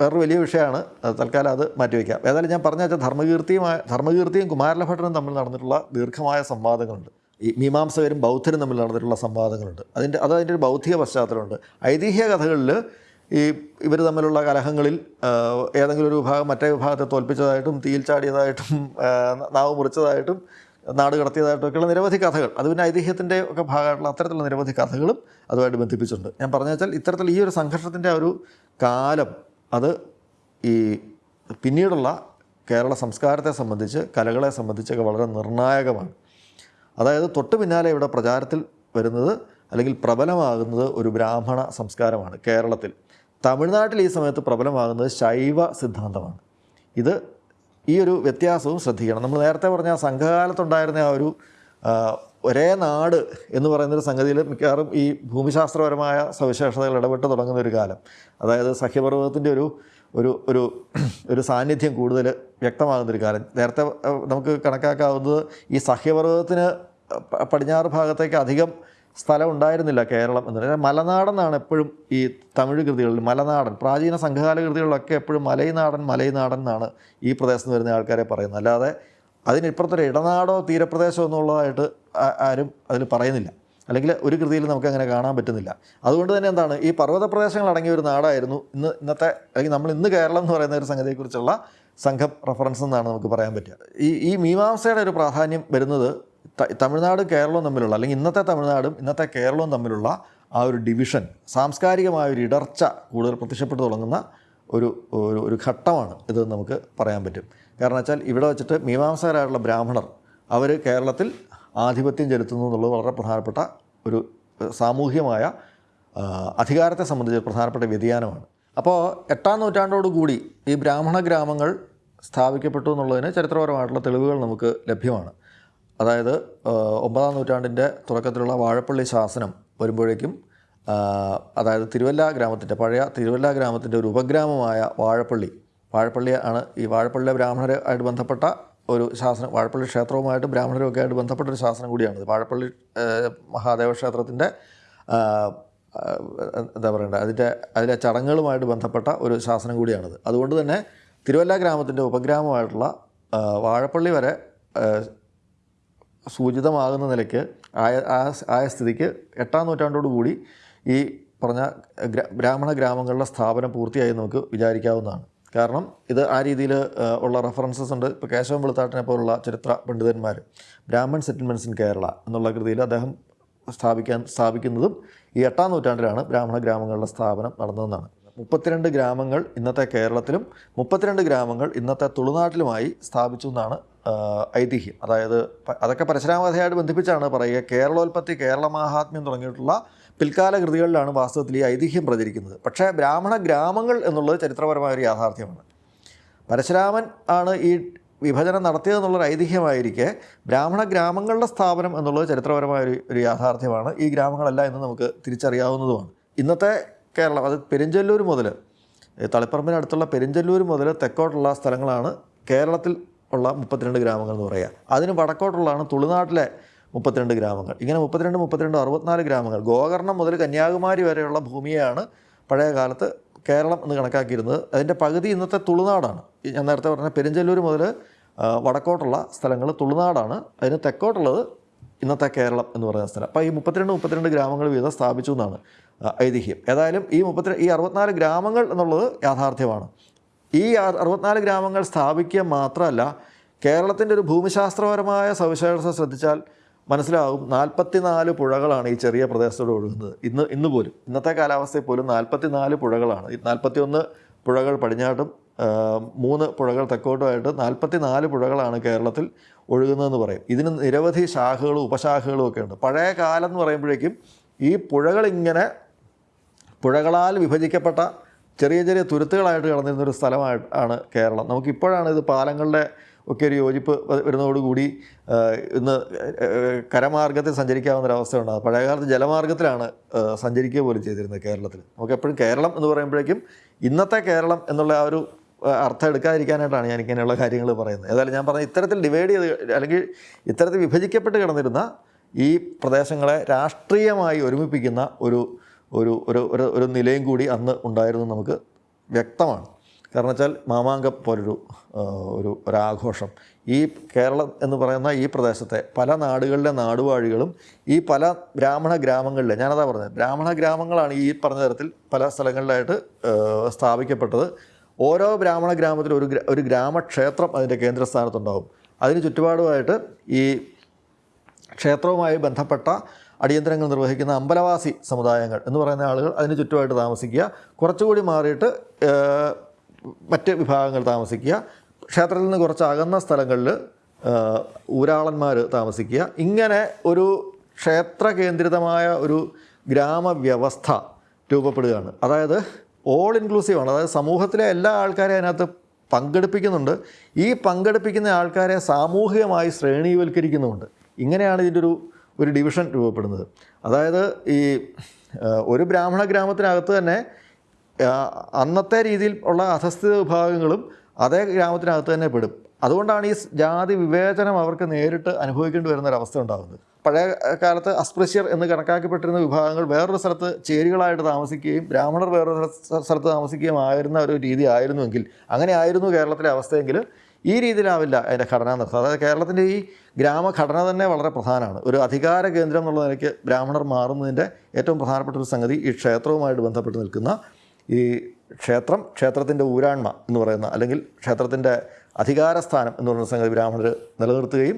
വേറൊരു വലിയ വിഷയമാണ്. തൽക്കാലം അത് മാറ്റിവെക്കാം. ഏതായാലും ഞാൻ പറഞ്ഞ വെച്ചാൽ ധർമ്മകീർത്തിയുമായ ധർമ്മകീർത്തിയും കുമാരലഭട്ടനും തമ്മിൽ നടന്നിട്ടുള്ള ദീർഘമായ സംവാദങ്ങളുണ്ട്. ഈ മീമാംസകരും ബൗദ്ധരും തമ്മിൽ നടന്നിട്ടുള്ള സംവാദങ്ങളുണ്ട്. അതിന്റെ അത് അതിന്റെ ഒരു ബൗദ്ധിക പശ്ചാത്തലമുണ്ട്. ഐതിഹ്യ കഥകളിൽ ഈ ഇവർ തമ്മിലുള്ള കലഹങ്ങളിൽ ഏതെങ്കിലും ഒരു വിഭാഗം മറ്റേ വിഭാഗത്തെ തോൽപ്പിച്ചതായിട്ടും തീയിൽ ചാടിയതായിട്ടും നാവ് മുറിച്ചതായിട്ടും നാട് കടത്തിയതായിട്ടും ഒക്കെയുള്ള നിരവധി കഥകൾ. അത് പിന്നെ ഐതിഹ്യത്തിന്റെ ഒക്കെ ഭാഗമായിട്ടുള്ള അത്തരത്തിലുള്ള നിരവധി കഥകളും അതുമായിട്ട് ബന്ധിപ്പിച്ചിട്ടുണ്ട്. ഞാൻ പറഞ്ഞു വെച്ചാൽ ഇത്തരത്തിൽ ഈ ഒരു സംഘർഷത്തിന്റെ ഒരു കാലം അത് ഈ പിന്നീടുള്ള കേരള സംസ്കാരത്തെ സംബന്ധിച്ച് കലകളെ സംബന്ധിച്ചൊക്കെ വളരെ നിർണായകമാണ്. അതായത് തൊട്ട് പിന്നാലെ ഇവിടെ പ്രചാരത്തിൽ വരുന്നത് അല്ലെങ്കിൽ പ്രബലമാകുന്നത് ഒരു ബ്രാഹ്മണ സംസ്കാരമാണ് കേരളത്തിൽ. തമിഴ്നാട്ടിൽ ഈ സമയത്ത് പ്രബലമാകുന്നത് ശൈവ സിദ്ധാന്തമാണ്. ഇത് ഈ ഒരു വ്യത്യാസവും ശ്രദ്ധിക്കണം. നമ്മൾ നേരത്തെ പറഞ്ഞ ആ സംഘകാലത്തുണ്ടായിരുന്ന ആ ഒരു ഒരേ നാട് എന്ന് പറയുന്നൊരു സംഗതിയിൽ മിക്കവാറും ഈ ഭൂമിശാസ്ത്രപരമായ സവിശേഷതകൾ ഇടപെട്ട് തുടങ്ങുന്ന ഒരു കാലം. അതായത് സഖ്യപർവതത്തിന്റെ ഒരു ഒരു ഒരു ഒരു സാന്നിധ്യം കൂടുതൽ വ്യക്തമാകുന്നൊരു കാലം. നേരത്തെ നമുക്ക് കണക്കാക്കാവുന്നത് ഈ സഖ്യപർവതത്തിന് പടിഞ്ഞാറ് ഭാഗത്തേക്ക് അധികം സ്ഥലം ഉണ്ടായിരുന്നില്ല കേരളം എന്ന് മലനാടെന്നാണ് എപ്പോഴും ഈ തമിഴ് കൃതികളിൽ മലനാടൻ പ്രാചീന സംഘകാല കൃതികളിലൊക്കെ എപ്പോഴും മലൈനാടൻ മലൈനാടൻ എന്നാണ് ഈ പ്രദേശത്ത് വരുന്ന ആൾക്കാരെ പറയുന്നത്. അല്ലാതെ അതിനിപ്പുറത്തൊരു ഇടനാടോ തീരപ്രദേശമോ എന്നുള്ളതായിട്ട് ആരും അതിൽ പറയുന്നില്ല. അല്ലെങ്കിൽ ഒരു കൃതിയിൽ നമുക്ക് അങ്ങനെ കാണാൻ പറ്റുന്നില്ല. അതുകൊണ്ട് തന്നെ എന്താണ് ഈ പർവത പ്രദേശങ്ങൾ അടങ്ങിയ ഒരു നാടായിരുന്നു ഇന്ന് ഇന്നത്തെ അല്ലെങ്കിൽ നമ്മൾ ഇന്ന് കേരളം എന്ന് പറയുന്ന ഒരു സംഗതിയെക്കുറിച്ചുള്ള സംഘം റെഫറൻസ് എന്നാണ് നമുക്ക് പറയാൻ പറ്റുക. ഈ ഈ മീമാംസയുടെ ഒരു പ്രാധാന്യം വരുന്നത് തമിഴ്നാടും കേരളവും തമ്മിലുള്ള അല്ലെങ്കിൽ ഇന്നത്തെ തമിഴ്നാടും ഇന്നത്തെ കേരളവും തമ്മിലുള്ള ആ ഒരു ഡിവിഷൻ സാംസ്കാരികമായ ഒരു ഇടർച്ച കൂടുതൽ പ്രത്യക്ഷപ്പെട്ടു തുടങ്ങുന്ന ഒരു ഒരു ഘട്ടമാണ് ഇത് നമുക്ക് പറയാൻ പറ്റും. കാരണം വെച്ചാൽ ഇവിടെ വെച്ചിട്ട് മീമാംസകരായിട്ടുള്ള ബ്രാഹ്മണർ അവർ കേരളത്തിൽ ആധിപത്യം ചെലുത്തുന്നു എന്നുള്ളത് വളരെ പ്രധാനപ്പെട്ട ഒരു സാമൂഹ്യമായ അധികാരത്തെ സംബന്ധിച്ച് പ്രധാനപ്പെട്ട വ്യതിയാനമാണ്. അപ്പോൾ എട്ടാം നൂറ്റാണ്ടോടുകൂടി ഈ ബ്രാഹ്മണ ഗ്രാമങ്ങൾ സ്ഥാപിക്കപ്പെട്ടു എന്നുള്ളതിന് ചരിത്രപരമായിട്ടുള്ള തെളിവുകൾ നമുക്ക് ലഭ്യമാണ്. അതായത് ഒമ്പതാം നൂറ്റാണ്ടിന്റെ തുടക്കത്തിലുള്ള വാഴപ്പള്ളി ശാസനം വരുമ്പോഴേക്കും അതായത് തിരുവല്ല ഗ്രാമത്തിന്റെ പഴയ തിരുവല്ല ഗ്രാമത്തിന്റെ ഒരു ഉപഗ്രാമമായ വാഴപ്പള്ളി വാഴപ്പള്ളി ആണ് ഈ വാഴപ്പള്ളിയിലെ ബ്രാഹ്മണരുമായിട്ട് ബന്ധപ്പെട്ട ഒരു ശാസനം വാഴപ്പള്ളി ക്ഷേത്രവുമായിട്ട് ബ്രാഹ്മണരുമൊക്കെ ആയിട്ട് ബന്ധപ്പെട്ട ഒരു ശാസനം കൂടിയാണ് വാഴപ്പള്ളി മഹാദേവ ക്ഷേത്രത്തിന്റെ എന്താ പറയണ്ടത് അതിന്റെ അതിലെ ചടങ്ങുകളുമായിട്ട് ബന്ധപ്പെട്ട ഒരു ശാസനം കൂടിയാണിത്. അതുകൊണ്ട് തന്നെ തിരുവല്ല ഗ്രാമത്തിന്റെ ഉപഗ്രാമമായിട്ടുള്ള വാഴപ്പള്ളി വരെ സൂചിതമാകുന്ന നിലയ്ക്ക് ആയ ആയ സ്ഥിതിക്ക് എട്ടാം നൂറ്റാണ്ടോടുകൂടി ഈ പറഞ്ഞ ബ്രാഹ്മണ ഗ്രാമങ്ങളുടെ സ്ഥാപനം പൂർത്തിയായി നമുക്ക് വിചാരിക്കാവുന്നതാണ്. കാരണം ഇത് ആ രീതിയിൽ ഉള്ള റെഫറൻസസ് ഉണ്ട്. ഇപ്പോൾ കേശവൻ വെളുത്താട്ടിനെ പോലുള്ള ചരിത്ര പണ്ഡിതന്മാർ ബ്രാഹ്മൺ സെറ്റിൽമെന്റ്സ് ഇൻ കേരള എന്നുള്ള കൃതിയിൽ അദ്ദേഹം സ്ഥാപിക്കാൻ സ്ഥാപിക്കുന്നതും ഈ എട്ടാം നൂറ്റാണ്ടിലാണ് ബ്രാഹ്മണ ഗ്രാമങ്ങളുടെ സ്ഥാപനം നടന്നതെന്നാണ്. മുപ്പത്തിരണ്ട് ഗ്രാമങ്ങൾ ഇന്നത്തെ കേരളത്തിലും മുപ്പത്തിരണ്ട് ഗ്രാമങ്ങൾ ഇന്നത്തെ തുളുനാട്ടിലുമായി സ്ഥാപിച്ചു എന്നാണ് ഐതിഹ്യം. അതായത് അതൊക്കെ പരശുരാമകഥയായിട്ട് ബന്ധിപ്പിച്ചാണ് പറയുക. കേരളോൽപ്പത്തി കേരള മഹാത്മ്യം തുടങ്ങിയിട്ടുള്ള പിൽക്കാല കൃതികളിലാണ് വാസ്തവത്തിൽ ഈ ഐതിഹ്യം പ്രചരിക്കുന്നത്. പക്ഷേ ബ്രാഹ്മണ ഗ്രാമങ്ങൾ എന്നുള്ളത് ചരിത്രപരമായ ഒരു യാഥാർത്ഥ്യമാണ്. പരശുരാമൻ ആണ് ഈ വിഭജനം നടത്തിയതെന്നുള്ളൊരു ഐതിഹ്യമായിരിക്കെ ബ്രാഹ്മണ ഗ്രാമങ്ങളുടെ സ്ഥാപനം എന്നുള്ളത് ചരിത്രപരമായ ഒരു ഒരു യാഥാർത്ഥ്യമാണ്. ഈ ഗ്രാമങ്ങളല്ല എന്ന് നമുക്ക് തിരിച്ചറിയാവുന്നതുമാണ്. ഇന്നത്തെ കേരളം അത് പെരിഞ്ചല്ലൂർ മുതൽ തളിപ്പറമ്പിനടുത്തുള്ള പെരിഞ്ചല്ലൂർ മുതൽ തെക്കോട്ടുള്ള സ്ഥലങ്ങളാണ് കേരളത്തിൽ ഉള്ള മുപ്പത്തിരണ്ട് ഗ്രാമങ്ങൾ എന്ന് പറയുക അതിന് വടക്കോട്ടുള്ളതാണ് തുളുനാട്ടിലെ മുപ്പത്തിരണ്ട് ഗ്രാമങ്ങൾ. ഇങ്ങനെ മുപ്പത്തിരണ്ട് മുപ്പത്തിരണ്ട് അറുപത്തിനാല് ഗ്രാമങ്ങൾ. ഗോകർണം മുതൽ കന്യാകുമാരി വരെയുള്ള ഭൂമിയാണ് പഴയ കാലത്ത് കേരളം എന്ന് കണക്കാക്കിയിരുന്നത്. അതിന്റെ പകുതി ഇന്നത്തെ തുളുനാടാണ്. ഞാൻ നേരത്തെ പറഞ്ഞ പെരിഞ്ചല്ലൂർ മുതൽ വടക്കോട്ടുള്ള സ്ഥലങ്ങൾ തുളുനാടാണ്. അതിന് തെക്കോട്ടുള്ളത് ഇന്നത്തെ കേരളം എന്ന് പറയുന്ന സ്ഥലം. അപ്പോൾ ഈ മുപ്പത്തിരണ്ട് മുപ്പത്തിരണ്ട് ഗ്രാമങ്ങൾ വീതം സ്ഥാപിച്ചു എന്നാണ് ഐതിഹ്യം. ഏതായാലും ഈ മുപ്പത്തി ഈ അറുപത്തിനാല് ഗ്രാമങ്ങൾ എന്നുള്ളത് യാഥാർത്ഥ്യമാണ്. ഈ അറുപത്തിനാല് ഗ്രാമങ്ങൾ സ്ഥാപിക്കുക മാത്രമല്ല കേരളത്തിന്റെ ഒരു ഭൂമിശാസ്ത്രപരമായ സവിശേഷത ശ്രദ്ധിച്ചാൽ മനസ്സിലാവും നാൽപ്പത്തിനാല് പുഴകളാണ് ഈ ചെറിയ പ്രദേശത്തോട് ഒഴുകുന്നത്. ഇന്ന് ഇന്ന് പോലും ഇന്നത്തെ കാലാവസ്ഥയിൽ പോലും നാൽപ്പത്തിനാല് പുഴകളാണ്. നാൽപ്പത്തിയൊന്ന് പുഴകൾ പടിഞ്ഞാട്ടും മൂന്ന് പുഴകൾ തെക്കോട്ടുമായിട്ട് നാൽപ്പത്തിനാല് പുഴകളാണ് കേരളത്തിൽ ഒഴുകുന്നതെന്ന് പറയും. ഇതിന് നിരവധി ശാഖകളും ഉപശാഖകളും ഒക്കെ ഉണ്ട്. പഴയ കാലം എന്ന് പറയുമ്പോഴേക്കും ഈ പുഴകളിങ്ങനെ പുഴകളാൽ വിഭജിക്കപ്പെട്ട ചെറിയ ചെറിയ തുരുത്തുകളായിട്ട് കടന്നിരുന്ന ഒരു സ്ഥലമായിട്ട് ആണ് കേരളം. നമുക്കിപ്പോഴാണ് ഇത് പാലങ്ങളുടെ ഒക്കെ ഒരു യോജിപ്പ് വരുന്നതോടുകൂടി ഇന്ന് കരമാർഗത്തിൽ സഞ്ചരിക്കാവുന്നൊരവസ്ഥ ഉണ്ടാകും പഴയകാലത്ത് ജലമാർഗത്തിലാണ് സഞ്ചരിക്കുക പോലും ചെയ്തിരുന്നത് കേരളത്തിൽ. നമുക്ക് എപ്പോഴും കേരളം എന്ന് പറയുമ്പോഴേക്കും ഇന്നത്തെ കേരളം എന്നുള്ള ആ ഒരു അർത്ഥം എടുക്കാതിരിക്കാനായിട്ടാണ് ഞാൻ ഇങ്ങനെയുള്ള കാര്യങ്ങൾ പറയുന്നത്. ഏതായാലും ഞാൻ പറഞ്ഞ ഇത്തരത്തിൽ ഡിവൈഡ് ചെയ്ത് അല്ലെങ്കിൽ ഇത്തരത്തിൽ വിഭജിക്കപ്പെട്ട് കിടന്നിരുന്ന ഈ പ്രദേശങ്ങളെ രാഷ്ട്രീയമായി ഒരുമിപ്പിക്കുന്ന ഒരു ഒരു ഒരു ഒരു നിലയും കൂടി അന്ന് ഉണ്ടായിരുന്നു നമുക്ക് വ്യക്തമാണ്. കാരണം വെച്ചാൽ മാമാങ്കം പോലൊരു ഒരു ഒരാഘോഷം. ഈ കേരളം എന്ന് പറയുന്ന ഈ പ്രദേശത്തെ പല നാടുകളിലെ നാടുവാഴികളും ഈ പല ബ്രാഹ്മണ ഗ്രാമങ്ങളിലെ ഞാനതാ പറഞ്ഞത് ബ്രാഹ്മണ ഗ്രാമങ്ങളാണ് ഈ പറഞ്ഞ തരത്തിൽ പല സ്ഥലങ്ങളിലായിട്ട് സ്ഥാപിക്കപ്പെട്ടത്. ഓരോ ബ്രാഹ്മണ ഗ്രാമത്തിലും ഒരു ഒരു ഗ്രാമക്ഷേത്രം അതിന്റെ കേന്ദ്രസ്ഥാനത്തുണ്ടാവും. അതിന് ചുറ്റുപാടുമായിട്ട് ഈ ക്ഷേത്രവുമായി ബന്ധപ്പെട്ട അടിയന്തരങ്ങൾ നിർവഹിക്കുന്ന അമ്പലവാസി സമുദായങ്ങൾ എന്ന് പറയുന്ന ആളുകൾ അതിന് ചുറ്റുമായിട്ട് താമസിക്കുക. കുറച്ചുകൂടി മാറിയിട്ട് മറ്റ് വിഭാഗങ്ങൾ താമസിക്കുക. ക്ഷേത്രത്തിൽ നിന്ന് കുറച്ച് അകന്ന സ്ഥലങ്ങളിൽ ഊരാളന്മാർ താമസിക്കുക. ഇങ്ങനെ ഒരു ക്ഷേത്ര കേന്ദ്രിതമായ ഒരു ഗ്രാമവ്യവസ്ഥ രൂപപ്പെടുകയാണ്. അതായത് ഓൾ ഇൻക്ലൂസീവാണ് അതായത് സമൂഹത്തിലെ എല്ലാ ആൾക്കാരെയും അതിനകത്ത് പങ്കെടുപ്പിക്കുന്നുണ്ട്. ഈ പങ്കെടുപ്പിക്കുന്ന ആൾക്കാരെ സാമൂഹികമായി ശ്രേണീവൽക്കരിക്കുന്നുമുണ്ട് ഇങ്ങനെയാണ് ഇതിന്റെ ഒരു ഒരു ഡിവിഷൻ രൂപപ്പെടുന്നത്. അതായത് ഈ ഒരു ബ്രാഹ്മണ ഗ്രാമത്തിനകത്ത് തന്നെ അന്നത്തെ രീതിയിൽ ഉള്ള അധസ്ഥിത വിഭാഗങ്ങളും അതേ ഗ്രാമത്തിനകത്ത് തന്നെ പെടും. അതുകൊണ്ടാണ് ഈ ജാതി വിവേചനം അവർക്ക് നേരിട്ട് അനുഭവിക്കേണ്ടി വരുന്ന ഒരു അവസ്ഥ ഉണ്ടാകുന്നത്. പഴയ കാലത്ത് അസ്പൃശ്യർ എന്ന് കണക്കാക്കപ്പെട്ടിരുന്ന വിഭാഗങ്ങൾ വേറൊരു സ്ഥലത്ത് ചേരികളായിട്ട് താമസിക്കുകയും ബ്രാഹ്മണർ വേറൊരു സ്ഥ- സ്ഥലത്ത് താമസിക്കുകയും ആയിരുന്ന ഒരു രീതി ആയിരുന്നുവെങ്കിൽ അങ്ങനെ ആയിരുന്നു കേരളത്തിലെ അവസ്ഥയെങ്കിൽ ഈ രീതിയിലാവില്ല അതിന്റെ ഘടന നിർത്തുന്നത് അതായത് കേരളത്തിന്റെ ഈ ഗ്രാമഘടന തന്നെ വളരെ പ്രധാനമാണ്. ഒരു അധികാര കേന്ദ്രം എന്നുള്ള നിലയ്ക്ക് ബ്രാഹ്മണർ മാറുന്നതിന്റെ ഏറ്റവും പ്രധാനപ്പെട്ട ഒരു സംഗതി ഈ ക്ഷേത്രവുമായിട്ട് ബന്ധപ്പെട്ട് നിൽക്കുന്ന ഈ ക്ഷേത്രം ക്ഷേത്രത്തിന്റെ ഊരാൺമ എന്ന് പറയുന്ന അല്ലെങ്കിൽ ക്ഷേത്രത്തിന്റെ അധികാരസ്ഥാനം എന്ന് പറയുന്ന സംഗതി ബ്രാഹ്മണർ നിലനിർത്തുകയും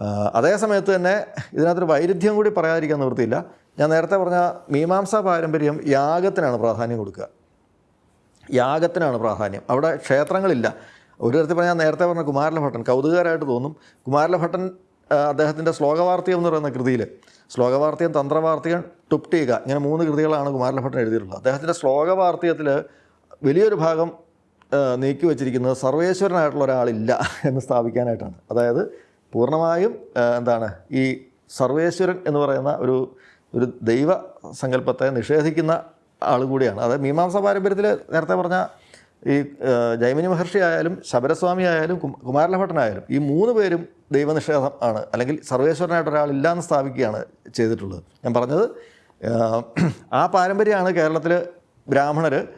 അതേസമയത്ത് അതേ സമയത്ത് തന്നെ ഇതിനകത്തൊരു വൈരുദ്ധ്യം കൂടി പറയാതിരിക്കാൻ നിവൃത്തിയില്ല. ഞാൻ നേരത്തെ പറഞ്ഞ മീമാംസാ പാരമ്പര്യം യാഗത്തിനാണ് പ്രാധാന്യം കൊടുക്കുക. യാഗത്തിനാണ് പ്രാധാന്യം. അവിടെ ക്ഷേത്രങ്ങളില്ല. ഒരു തരത്തിൽ പറഞ്ഞാൽ നേരത്തെ പറഞ്ഞ കുമാരലഭട്ടൻ കൗതുകകരമായിട്ട് തോന്നും. കുമാരലഭട്ടൻ അദ്ദേഹത്തിന്റെ ശ്ലോകവാർത്തയം എന്ന് പറയുന്ന കൃതിയിൽ ശ്ലോകവാർത്തയം തന്ത്രവാർത്തയം ടുപ്റ്റീക ഇങ്ങനെ മൂന്ന് കൃതികളാണ് കുമാരലഭട്ടൻ എഴുതിയിട്ടുള്ളത്. അദ്ദേഹത്തിന്റെ ശ്ലോകവാർത്തയത്തിൽ വലിയൊരു ഭാഗം നീക്കി വച്ചിരിക്കുന്നത് സർവേശ്വരനായിട്ടുള്ള ഒരാളില്ല എന്ന് സ്ഥാപിക്കാനായിട്ടാണ്. അതായത് പൂർണമായും എന്താണ് ഈ സർവേശ്വരൻ എന്ന് പറയുന്ന ഒരു ഒരു ദൈവ സങ്കല്പത്തെ നിഷേധിക്കുന്ന ആൾ കൂടിയാണ്. അതായത് മീമാംസ പാരമ്പര്യത്തിൽ നേരത്തെ പറഞ്ഞ ഈ ജൈമിനി മഹർഷി ആയാലും ശബരസ്വാമി ആയാലും കുമാരലഭട്ടനായാലും ഈ മൂന്ന് പേരും ദൈവനിഷേധം ആണ് അല്ലെങ്കിൽ സർവേശ്വരനായിട്ട് ഒരാളില്ലാന്ന് സ്ഥാപിക്കുകയാണ് ചെയ്തിട്ടുള്ളത്. ഞാൻ പറഞ്ഞത് ആ പാരമ്പര്യമാണ് കേരളത്തിൽ ബ്രാഹ്മണർ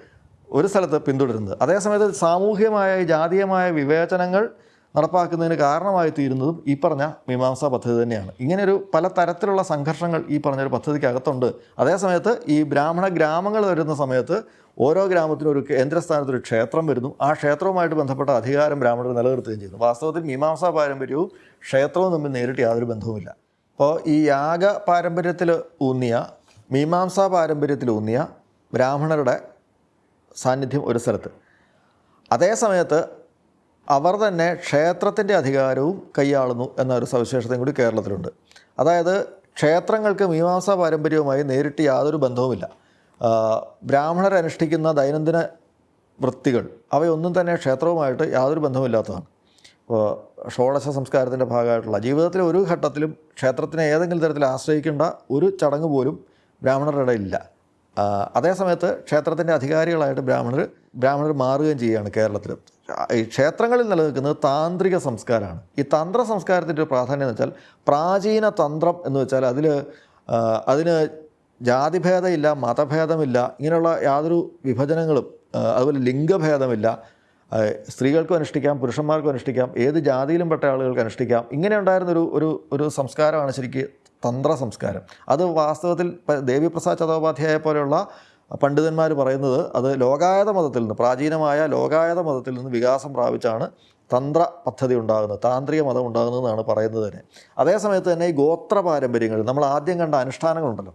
ഒരു സ്ഥലത്ത് പിന്തുടരുന്നത്. അതേസമയത്ത് സാമൂഹ്യമായ ജാതീയമായ വിവേചനങ്ങൾ നടപ്പാക്കുന്നതിന് കാരണമായി തീരുന്നതും ഈ പറഞ്ഞ മീമാംസാ പദ്ധതി തന്നെയാണ്. ഇങ്ങനെയൊരു പല തരത്തിലുള്ള സംഘർഷങ്ങൾ ഈ പറഞ്ഞൊരു പദ്ധതിക്കകത്തുണ്ട്. അതേസമയത്ത് ഈ ബ്രാഹ്മണ ഗ്രാമങ്ങൾ വരുന്ന സമയത്ത് ഓരോ ഗ്രാമത്തിനും ഒരു കേന്ദ്രസ്ഥാനത്ത് ഒരു ക്ഷേത്രം വരുന്നു. ആ ക്ഷേത്രവുമായിട്ട് ബന്ധപ്പെട്ട അധികാരം ബ്രാഹ്മണർ നിലനിർത്തുകയും ചെയ്യുന്നു. വാസ്തവത്തിൽ മീമാംസാ പാരമ്പര്യവും ക്ഷേത്രവും തമ്മിൽ നേരിട്ട് യാതൊരു ബന്ധവുമില്ല. അപ്പോൾ ഈ യാഗ പാരമ്പര്യത്തിൽ ഊന്നിയ മീമാംസാ പാരമ്പര്യത്തിൽ ഊന്നിയ ബ്രാഹ്മണരുടെ സാന്നിധ്യം ഒരു സ്ഥലത്ത്. അതേ സമയത്ത് അവർ തന്നെ ക്ഷേത്രത്തിന്റെ അധികാരവും കൈയാളുന്നു എന്നൊരു സവിശേഷതയും കൂടി കേരളത്തിലുണ്ട്. അതായത് ക്ഷേത്രങ്ങൾക്ക് മീമാംസാ പാരമ്പര്യവുമായി നേരിട്ട് യാതൊരു ബന്ധവുമില്ല. ബ്രാഹ്മണർ അനുഷ്ഠിക്കുന്ന ദൈനംദിന വൃത്തികൾ അവയൊന്നും തന്നെ ക്ഷേത്രവുമായിട്ട് യാതൊരു ബന്ധവുമില്ലാത്തതാണ്. ഇപ്പോൾ ഷോഡശ സംസ്കാരത്തിന്റെ ഭാഗമായിട്ടുള്ള ജീവിതത്തിലെ ഒരു ഘട്ടത്തിലും ക്ഷേത്രത്തിനെ ഏതെങ്കിലും തരത്തിൽ ആശ്രയിക്കേണ്ട ഒരു ചടങ്ങ് പോലും ബ്രാഹ്മണരുടെ ഇടയിലില്ല. അതേസമയത്ത് ക്ഷേത്രത്തിന്റെ അധികാരികളായിട്ട് ബ്രാഹ്മണർ ബ്രാഹ്മണർ മാറുകയും ചെയ്യുകയാണ് കേരളത്തിൽ ഈ ക്ഷേത്രങ്ങളിൽ നിലനിൽക്കുന്നത് താന്ത്രിക സംസ്കാരമാണ്. ഈ തന്ത്ര സംസ്കാരത്തിന്റെ ഒരു പ്രാധാന്യം എന്ന് വെച്ചാൽ പ്രാചീന തന്ത്രം എന്ന് വെച്ചാൽ അതിൽ അതിന് ജാതിഭേദമില്ല മതഭേദമില്ല ഇങ്ങനെയുള്ള യാതൊരു വിഭജനങ്ങളും അതുപോലെ ലിംഗഭേദമില്ല സ്ത്രീകൾക്കും അനുഷ്ഠിക്കാം പുരുഷന്മാർക്കും അനുഷ്ഠിക്കാം ഏത് ജാതിയിലും പെട്ട ആളുകൾക്ക് അനുഷ്ഠിക്കാം ഇങ്ങനെ ഉണ്ടായിരുന്നൊരു ഒരു ഒരു സംസ്കാരമാണ് ശരിക്കും തന്ത്ര സംസ്കാരം അത് വാസ്തവത്തിൽ ദേവിപ്രസാദ് ചതോപാധ്യായ പോലെയുള്ള പണ്ഡിതന്മാർ പറയുന്നത് അത് ലോകായത മതത്തിൽ നിന്ന് പ്രാചീനമായ ലോകായത മതത്തിൽ നിന്ന് വികാസം പ്രാപിച്ചാണ് തന്ത്ര പദ്ധതി ഉണ്ടാകുന്നത് താന്ത്രിക മതം ഉണ്ടാകുന്നതെന്നാണ് പറയുന്നത് തന്നെ. അതേസമയത്ത് തന്നെ ഈ ഗോത്ര പാരമ്പര്യങ്ങൾ നമ്മൾ ആദ്യം കണ്ട അനുഷ്ഠാനങ്ങളുണ്ടല്ലോ.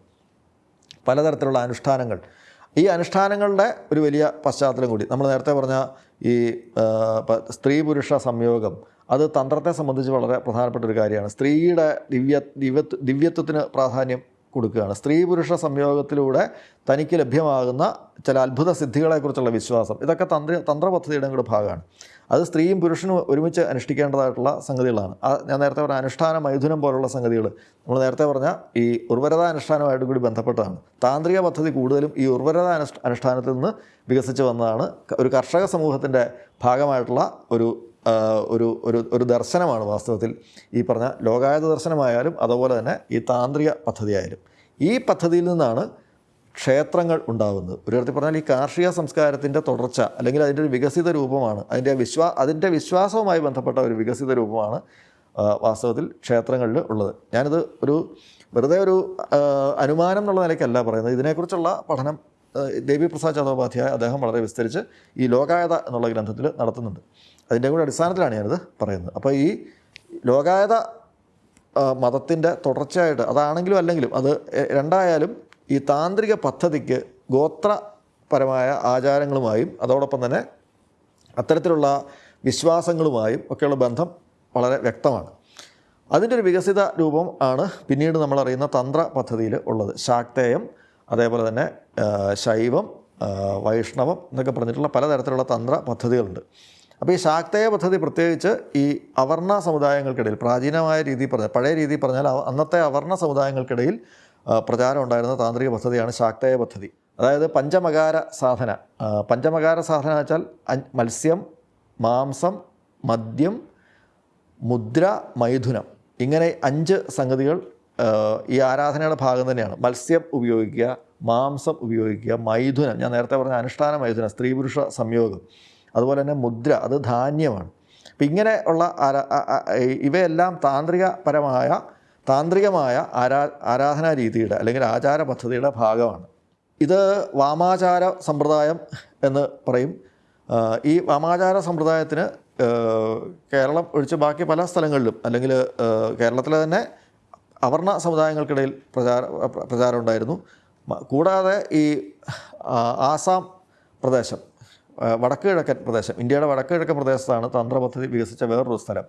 പലതരത്തിലുള്ള അനുഷ്ഠാനങ്ങൾ. ഈ അനുഷ്ഠാനങ്ങളുടെ ഒരു വലിയ പശ്ചാത്തലം കൂടി. നമ്മൾ നേരത്തെ പറഞ്ഞ ഈ സ്ത്രീ പുരുഷ സംയോഗം അത് തന്ത്രത്തെ സംബന്ധിച്ച് വളരെ പ്രധാനപ്പെട്ട ഒരു കാര്യമാണ്. സ്ത്രീയുടെ ദിവ്യ ദിവ്യത്വ ദിവ്യത്വത്തിന് പ്രാധാന്യം കൊടുക്കുകയാണ്. സ്ത്രീ പുരുഷ സംയോഗത്തിലൂടെ തനിക്ക് ലഭ്യമാകുന്ന ചില അത്ഭുത സിദ്ധികളെക്കുറിച്ചുള്ള വിശ്വാസം. ഇതൊക്കെ തന്ത്ര തന്ത്രപദ്ധതിയുടെ കൂടെ ഭാഗമാണ്. അത് സ്ത്രീയും പുരുഷനും ഒരുമിച്ച് അനുഷ്ഠിക്കേണ്ടതായിട്ടുള്ള സംഗതികളാണ്. ആ ഞാൻ നേരത്തെ പറഞ്ഞ അനുഷ്ഠാന മൈഥുനം പോലുള്ള സംഗതികൾ നമ്മൾ നേരത്തെ പറഞ്ഞ ഈ ഉർവരത അനുഷ്ഠാനമായിട്ട് കൂടി ബന്ധപ്പെട്ടതാണ്. താന്ത്രിക പദ്ധതി കൂടുതലും ഈ ഉർവരത അനുഷ്ഠ അനുഷ്ഠാനത്തിൽ നിന്ന് വികസിച്ച് വന്നതാണ്. ഒരു കർഷക സമൂഹത്തിന്റെ ഭാഗമായിട്ടുള്ള ഒരു ഒരു ഒരു ഒരു ദർശനമാണ് വാസ്തവത്തിൽ ഈ പറഞ്ഞ ലോകായത ദർശനമായാലും അതുപോലെ തന്നെ ഈ താന്ത്രിക പദ്ധതിയായാലും. ഈ പദ്ധതിയിൽ നിന്നാണ് ക്ഷേത്രങ്ങൾ ഉണ്ടാകുന്നത് ഒരു തരത്തിൽ പറഞ്ഞാൽ ഈ കാർഷിക സംസ്കാരത്തിന്റെ തുടർച്ച അല്ലെങ്കിൽ അതിന്റെ ഒരു വികസിത രൂപമാണ് അതിന്റെ വിശ്വാ അതിന്റെ വിശ്വാസവുമായി ബന്ധപ്പെട്ട ഒരു വികസിത രൂപമാണ് വാസ്തവത്തിൽ ക്ഷേത്രങ്ങളിൽ ഉള്ളത്. ഞാനിത് ഒരു വെറുതെ ഒരു അനുമാനം എന്നുള്ള നിലയ്ക്കല്ല പറയുന്നത്. ഇതിനെക്കുറിച്ചുള്ള പഠനം ദേവി പ്രസാദ് ചതോപാധ്യായ അദ്ദേഹം വളരെ വിസ്തരിച്ച് ഈ ലോകായത എന്നുള്ള ഗ്രന്ഥത്തിൽ നടത്തുന്നുണ്ട്. അതിന്റെ കൂടെ അടിസ്ഥാനത്തിലാണ് ഞാനിത് പറയുന്നത്. അപ്പോൾ ഈ ലോകായത മതത്തിന്റെ തുടർച്ചയായിട്ട് അതാണെങ്കിലും അല്ലെങ്കിലും അത് രണ്ടായാലും ഈ താന്ത്രിക പദ്ധതിക്ക് ഗോത്രപരമായ ആചാരങ്ങളുമായും അതോടൊപ്പം തന്നെ അത്തരത്തിലുള്ള വിശ്വാസങ്ങളുമായും ഒക്കെയുള്ള ബന്ധം വളരെ വ്യക്തമാണ്. അതിന്റെ ഒരു വികസിത രൂപം ആണ് പിന്നീട് നമ്മളറിയുന്ന തന്ത്ര പദ്ധതിയിൽ ഉള്ളത്. ശാക്തേയം അതേപോലെ തന്നെ ശൈവം വൈഷ്ണവം എന്നൊക്കെ പറഞ്ഞിട്ടുള്ള പലതരത്തിലുള്ള തന്ത്ര പദ്ധതികളുണ്ട്. അപ്പോൾ ഈ ശാക്തേയ പദ്ധതി പ്രത്യേകിച്ച് ഈ അവർണ സമുദായങ്ങൾക്കിടയിൽ പ്രാചീനമായ രീതി പറഞ്ഞാൽ പഴയ രീതി പറഞ്ഞാൽ അന്നത്തെ അവർണ സമുദായങ്ങൾക്കിടയിൽ പ്രചാരം ഉണ്ടായിരുന്ന താന്ത്രിക പദ്ധതിയാണ് ശാക്തേയ പദ്ധതി. അതായത് പഞ്ചമകാര സാധന. പഞ്ചമകാര സാധന വെച്ചാൽ മത്സ്യം മാംസം മദ്യം മുദ്ര മൈഥുനം. ഇങ്ങനെ അഞ്ച് സംഗതികൾ ഈ ആരാധനയുടെ ഭാഗം തന്നെയാണ്. മത്സ്യം ഉപയോഗിക്കുക മാംസം ഉപയോഗിക്കുക മൈഥുനം. ഞാൻ നേരത്തെ പറഞ്ഞ അനുഷ്ഠാന മൈഥുനം സ്ത്രീ പുരുഷ സംയോഗം. അതുപോലെ തന്നെ മുദ്ര അത് ധാന്യമാണ്. അപ്പം ഇങ്ങനെ ഉള്ള ഇവയെല്ലാം താന്ത്രികപരമായ താന്ത്രികമായ ആരാ ആരാധനാ രീതിയുടെ അല്ലെങ്കിൽ ആചാര പദ്ധതിയുടെ ഭാഗമാണ്. ഇത് വാമാചാര സമ്പ്രദായം എന്ന് പറയും. ഈ വാമാചാര സമ്പ്രദായത്തിന് കേരളം ഒഴിച്ച് ബാക്കി പല സ്ഥലങ്ങളിലും അല്ലെങ്കിൽ കേരളത്തിലെ തന്നെ അവർണ സമുദായങ്ങൾക്കിടയിൽ പ്രചാര പ്രചാരം ഉണ്ടായിരുന്നു. കൂടാതെ ഈ ആസാം പ്രദേശം വടക്ക് കിഴക്കൻ പ്രദേശം ഇന്ത്യയുടെ വടക്ക് കിഴക്കൻ പ്രദേശത്താണ് തന്ത്ര പദ്ധതി വികസിച്ച വേറൊരു സ്ഥലം.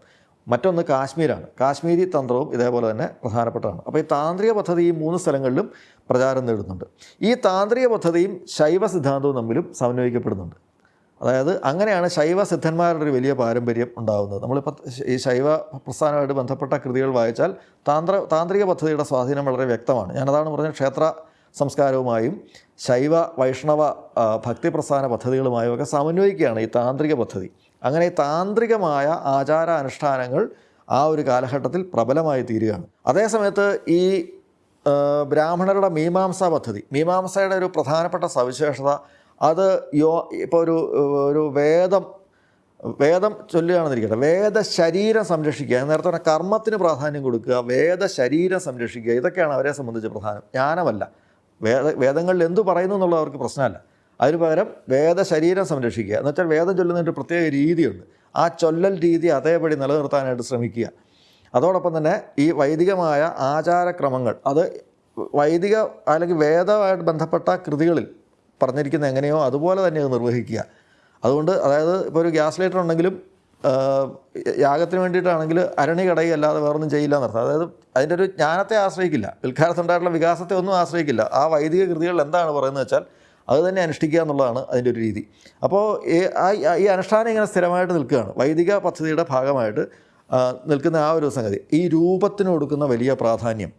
മറ്റൊന്ന് കാശ്മീരാണ്. കാശ്മീരി തന്ത്രവും ഇതേപോലെ തന്നെ പ്രധാനപ്പെട്ടതാണ്. അപ്പോൾ ഈ താന്ത്രിക പദ്ധതി ഈ മൂന്ന് സ്ഥലങ്ങളിലും പ്രചാരം നേടുന്നുണ്ട്. ഈ താന്ത്രിക പദ്ധതിയും ശൈവ സിദ്ധാന്തവും തമ്മിലും സമന്വയിക്കപ്പെടുന്നുണ്ട്. അതായത് അങ്ങനെയാണ് ശൈവ സിദ്ധന്മാരുടെ ഒരു വലിയ പാരമ്പര്യം ഉണ്ടാകുന്നത് നമ്മളിപ്പോൾ ഈ ശൈവ പ്രസ്ഥാനമായിട്ട് ബന്ധപ്പെട്ട കൃതികൾ വായിച്ചാൽ താന്ത്ര താന്ത്രിക പദ്ധതിയുടെ സ്വാധീനം വളരെ വ്യക്തമാണ്. ഞാനതാണ് പറഞ്ഞത് ക്ഷേത്ര സംസ്കാരവുമായും ശൈവ വൈഷ്ണവ ഭക്തിപ്രസ്ഥാന ഭക്തി പ്രസ്ഥാന പദ്ധതികളുമായും ഒക്കെ സമന്വയിക്കുകയാണ് ഈ താന്ത്രിക പദ്ധതി. അങ്ങനെ താന്ത്രികമായ ആചാരാനുഷ്ഠാനങ്ങൾ ആ ഒരു കാലഘട്ടത്തിൽ പ്രബലമായി തീരുകയാണ്. അതേസമയത്ത് ഈ ബ്രാഹ്മണരുടെ മീമാംസ പദ്ധതി മീമാംസയുടെ ഒരു പ്രധാനപ്പെട്ട സവിശേഷത അത് യോ ഇപ്പോൾ ഒരു ഒരു വേദം വേദം ചൊല്ലുകയാണെന്നിരിക്കട്ടെ വേദ ശരീരം സംരക്ഷിക്കുക നേരത്തെ പറഞ്ഞ കർമ്മത്തിന് പ്രാധാന്യം കൊടുക്കുക വേദ ശരീരം സംരക്ഷിക്കുക ഇതൊക്കെയാണ് അവരെ സംബന്ധിച്ച് പ്രധാനം. ജ്ഞാനമല്ല. വേദ വേദങ്ങളിൽ എന്തു പറയുന്നു എന്നുള്ളത് അവർക്ക് പ്രശ്നമല്ല. അതിന് പകരം വേദ ശരീരം സംരക്ഷിക്കുക. എന്ന് വെച്ചാൽ വേദം ചൊല്ലുന്നതിന്റെ പ്രത്യേക രീതിയുണ്ട്. ആ ചൊല്ലൽ രീതി അതേപടി നിലനിർത്താനായിട്ട് ശ്രമിക്കുക. അതോടൊപ്പം തന്നെ ഈ വൈദികമായ ആചാരക്രമങ്ങൾ അത് വൈദിക അല്ലെങ്കിൽ വേദമായിട്ട് ബന്ധപ്പെട്ട കൃതികളിൽ പറഞ്ഞിരിക്കുന്ന എങ്ങനെയോ അതുപോലെ തന്നെ അത് നിർവഹിക്കുക. അതുകൊണ്ട് അതായത് ഇപ്പോൾ ഒരു ഗ്യാസ് ലൈറ്റർ ഉണ്ടെങ്കിലും യാഗത്തിന് വേണ്ടിയിട്ടാണെങ്കിൽ അരണി കടയി അല്ലാതെ വേറൊന്നും ചെയ്യില്ല എന്നർത്ഥം അതായത് അതിന്റെ ഒരു ജ്ഞാനത്തെ ആശ്രയിക്കില്ല. പിൽക്കാലത്തുണ്ടായിട്ടുള്ള വികാസത്തെ ഒന്നും ആശ്രയിക്കില്ല. ആ വൈദിക കൃതികൾ എന്താണ് പറയുന്നത് വെച്ചാൽ അത് തന്നെ അനുഷ്ഠിക്കുക എന്നുള്ളതാണ് അതിന്റെ ഒരു രീതി. അപ്പോൾ ഈ അനുഷ്ഠാനം ഇങ്ങനെ സ്ഥിരമായിട്ട് നിൽക്കുകയാണ്. വൈദിക പദ്ധതിയുടെ ഭാഗമായിട്ട് നിൽക്കുന്ന ആ ഒരു സംഗതി. ഈ രൂപത്തിന് കൊടുക്കുന്ന വലിയ പ്രാധാന്യം.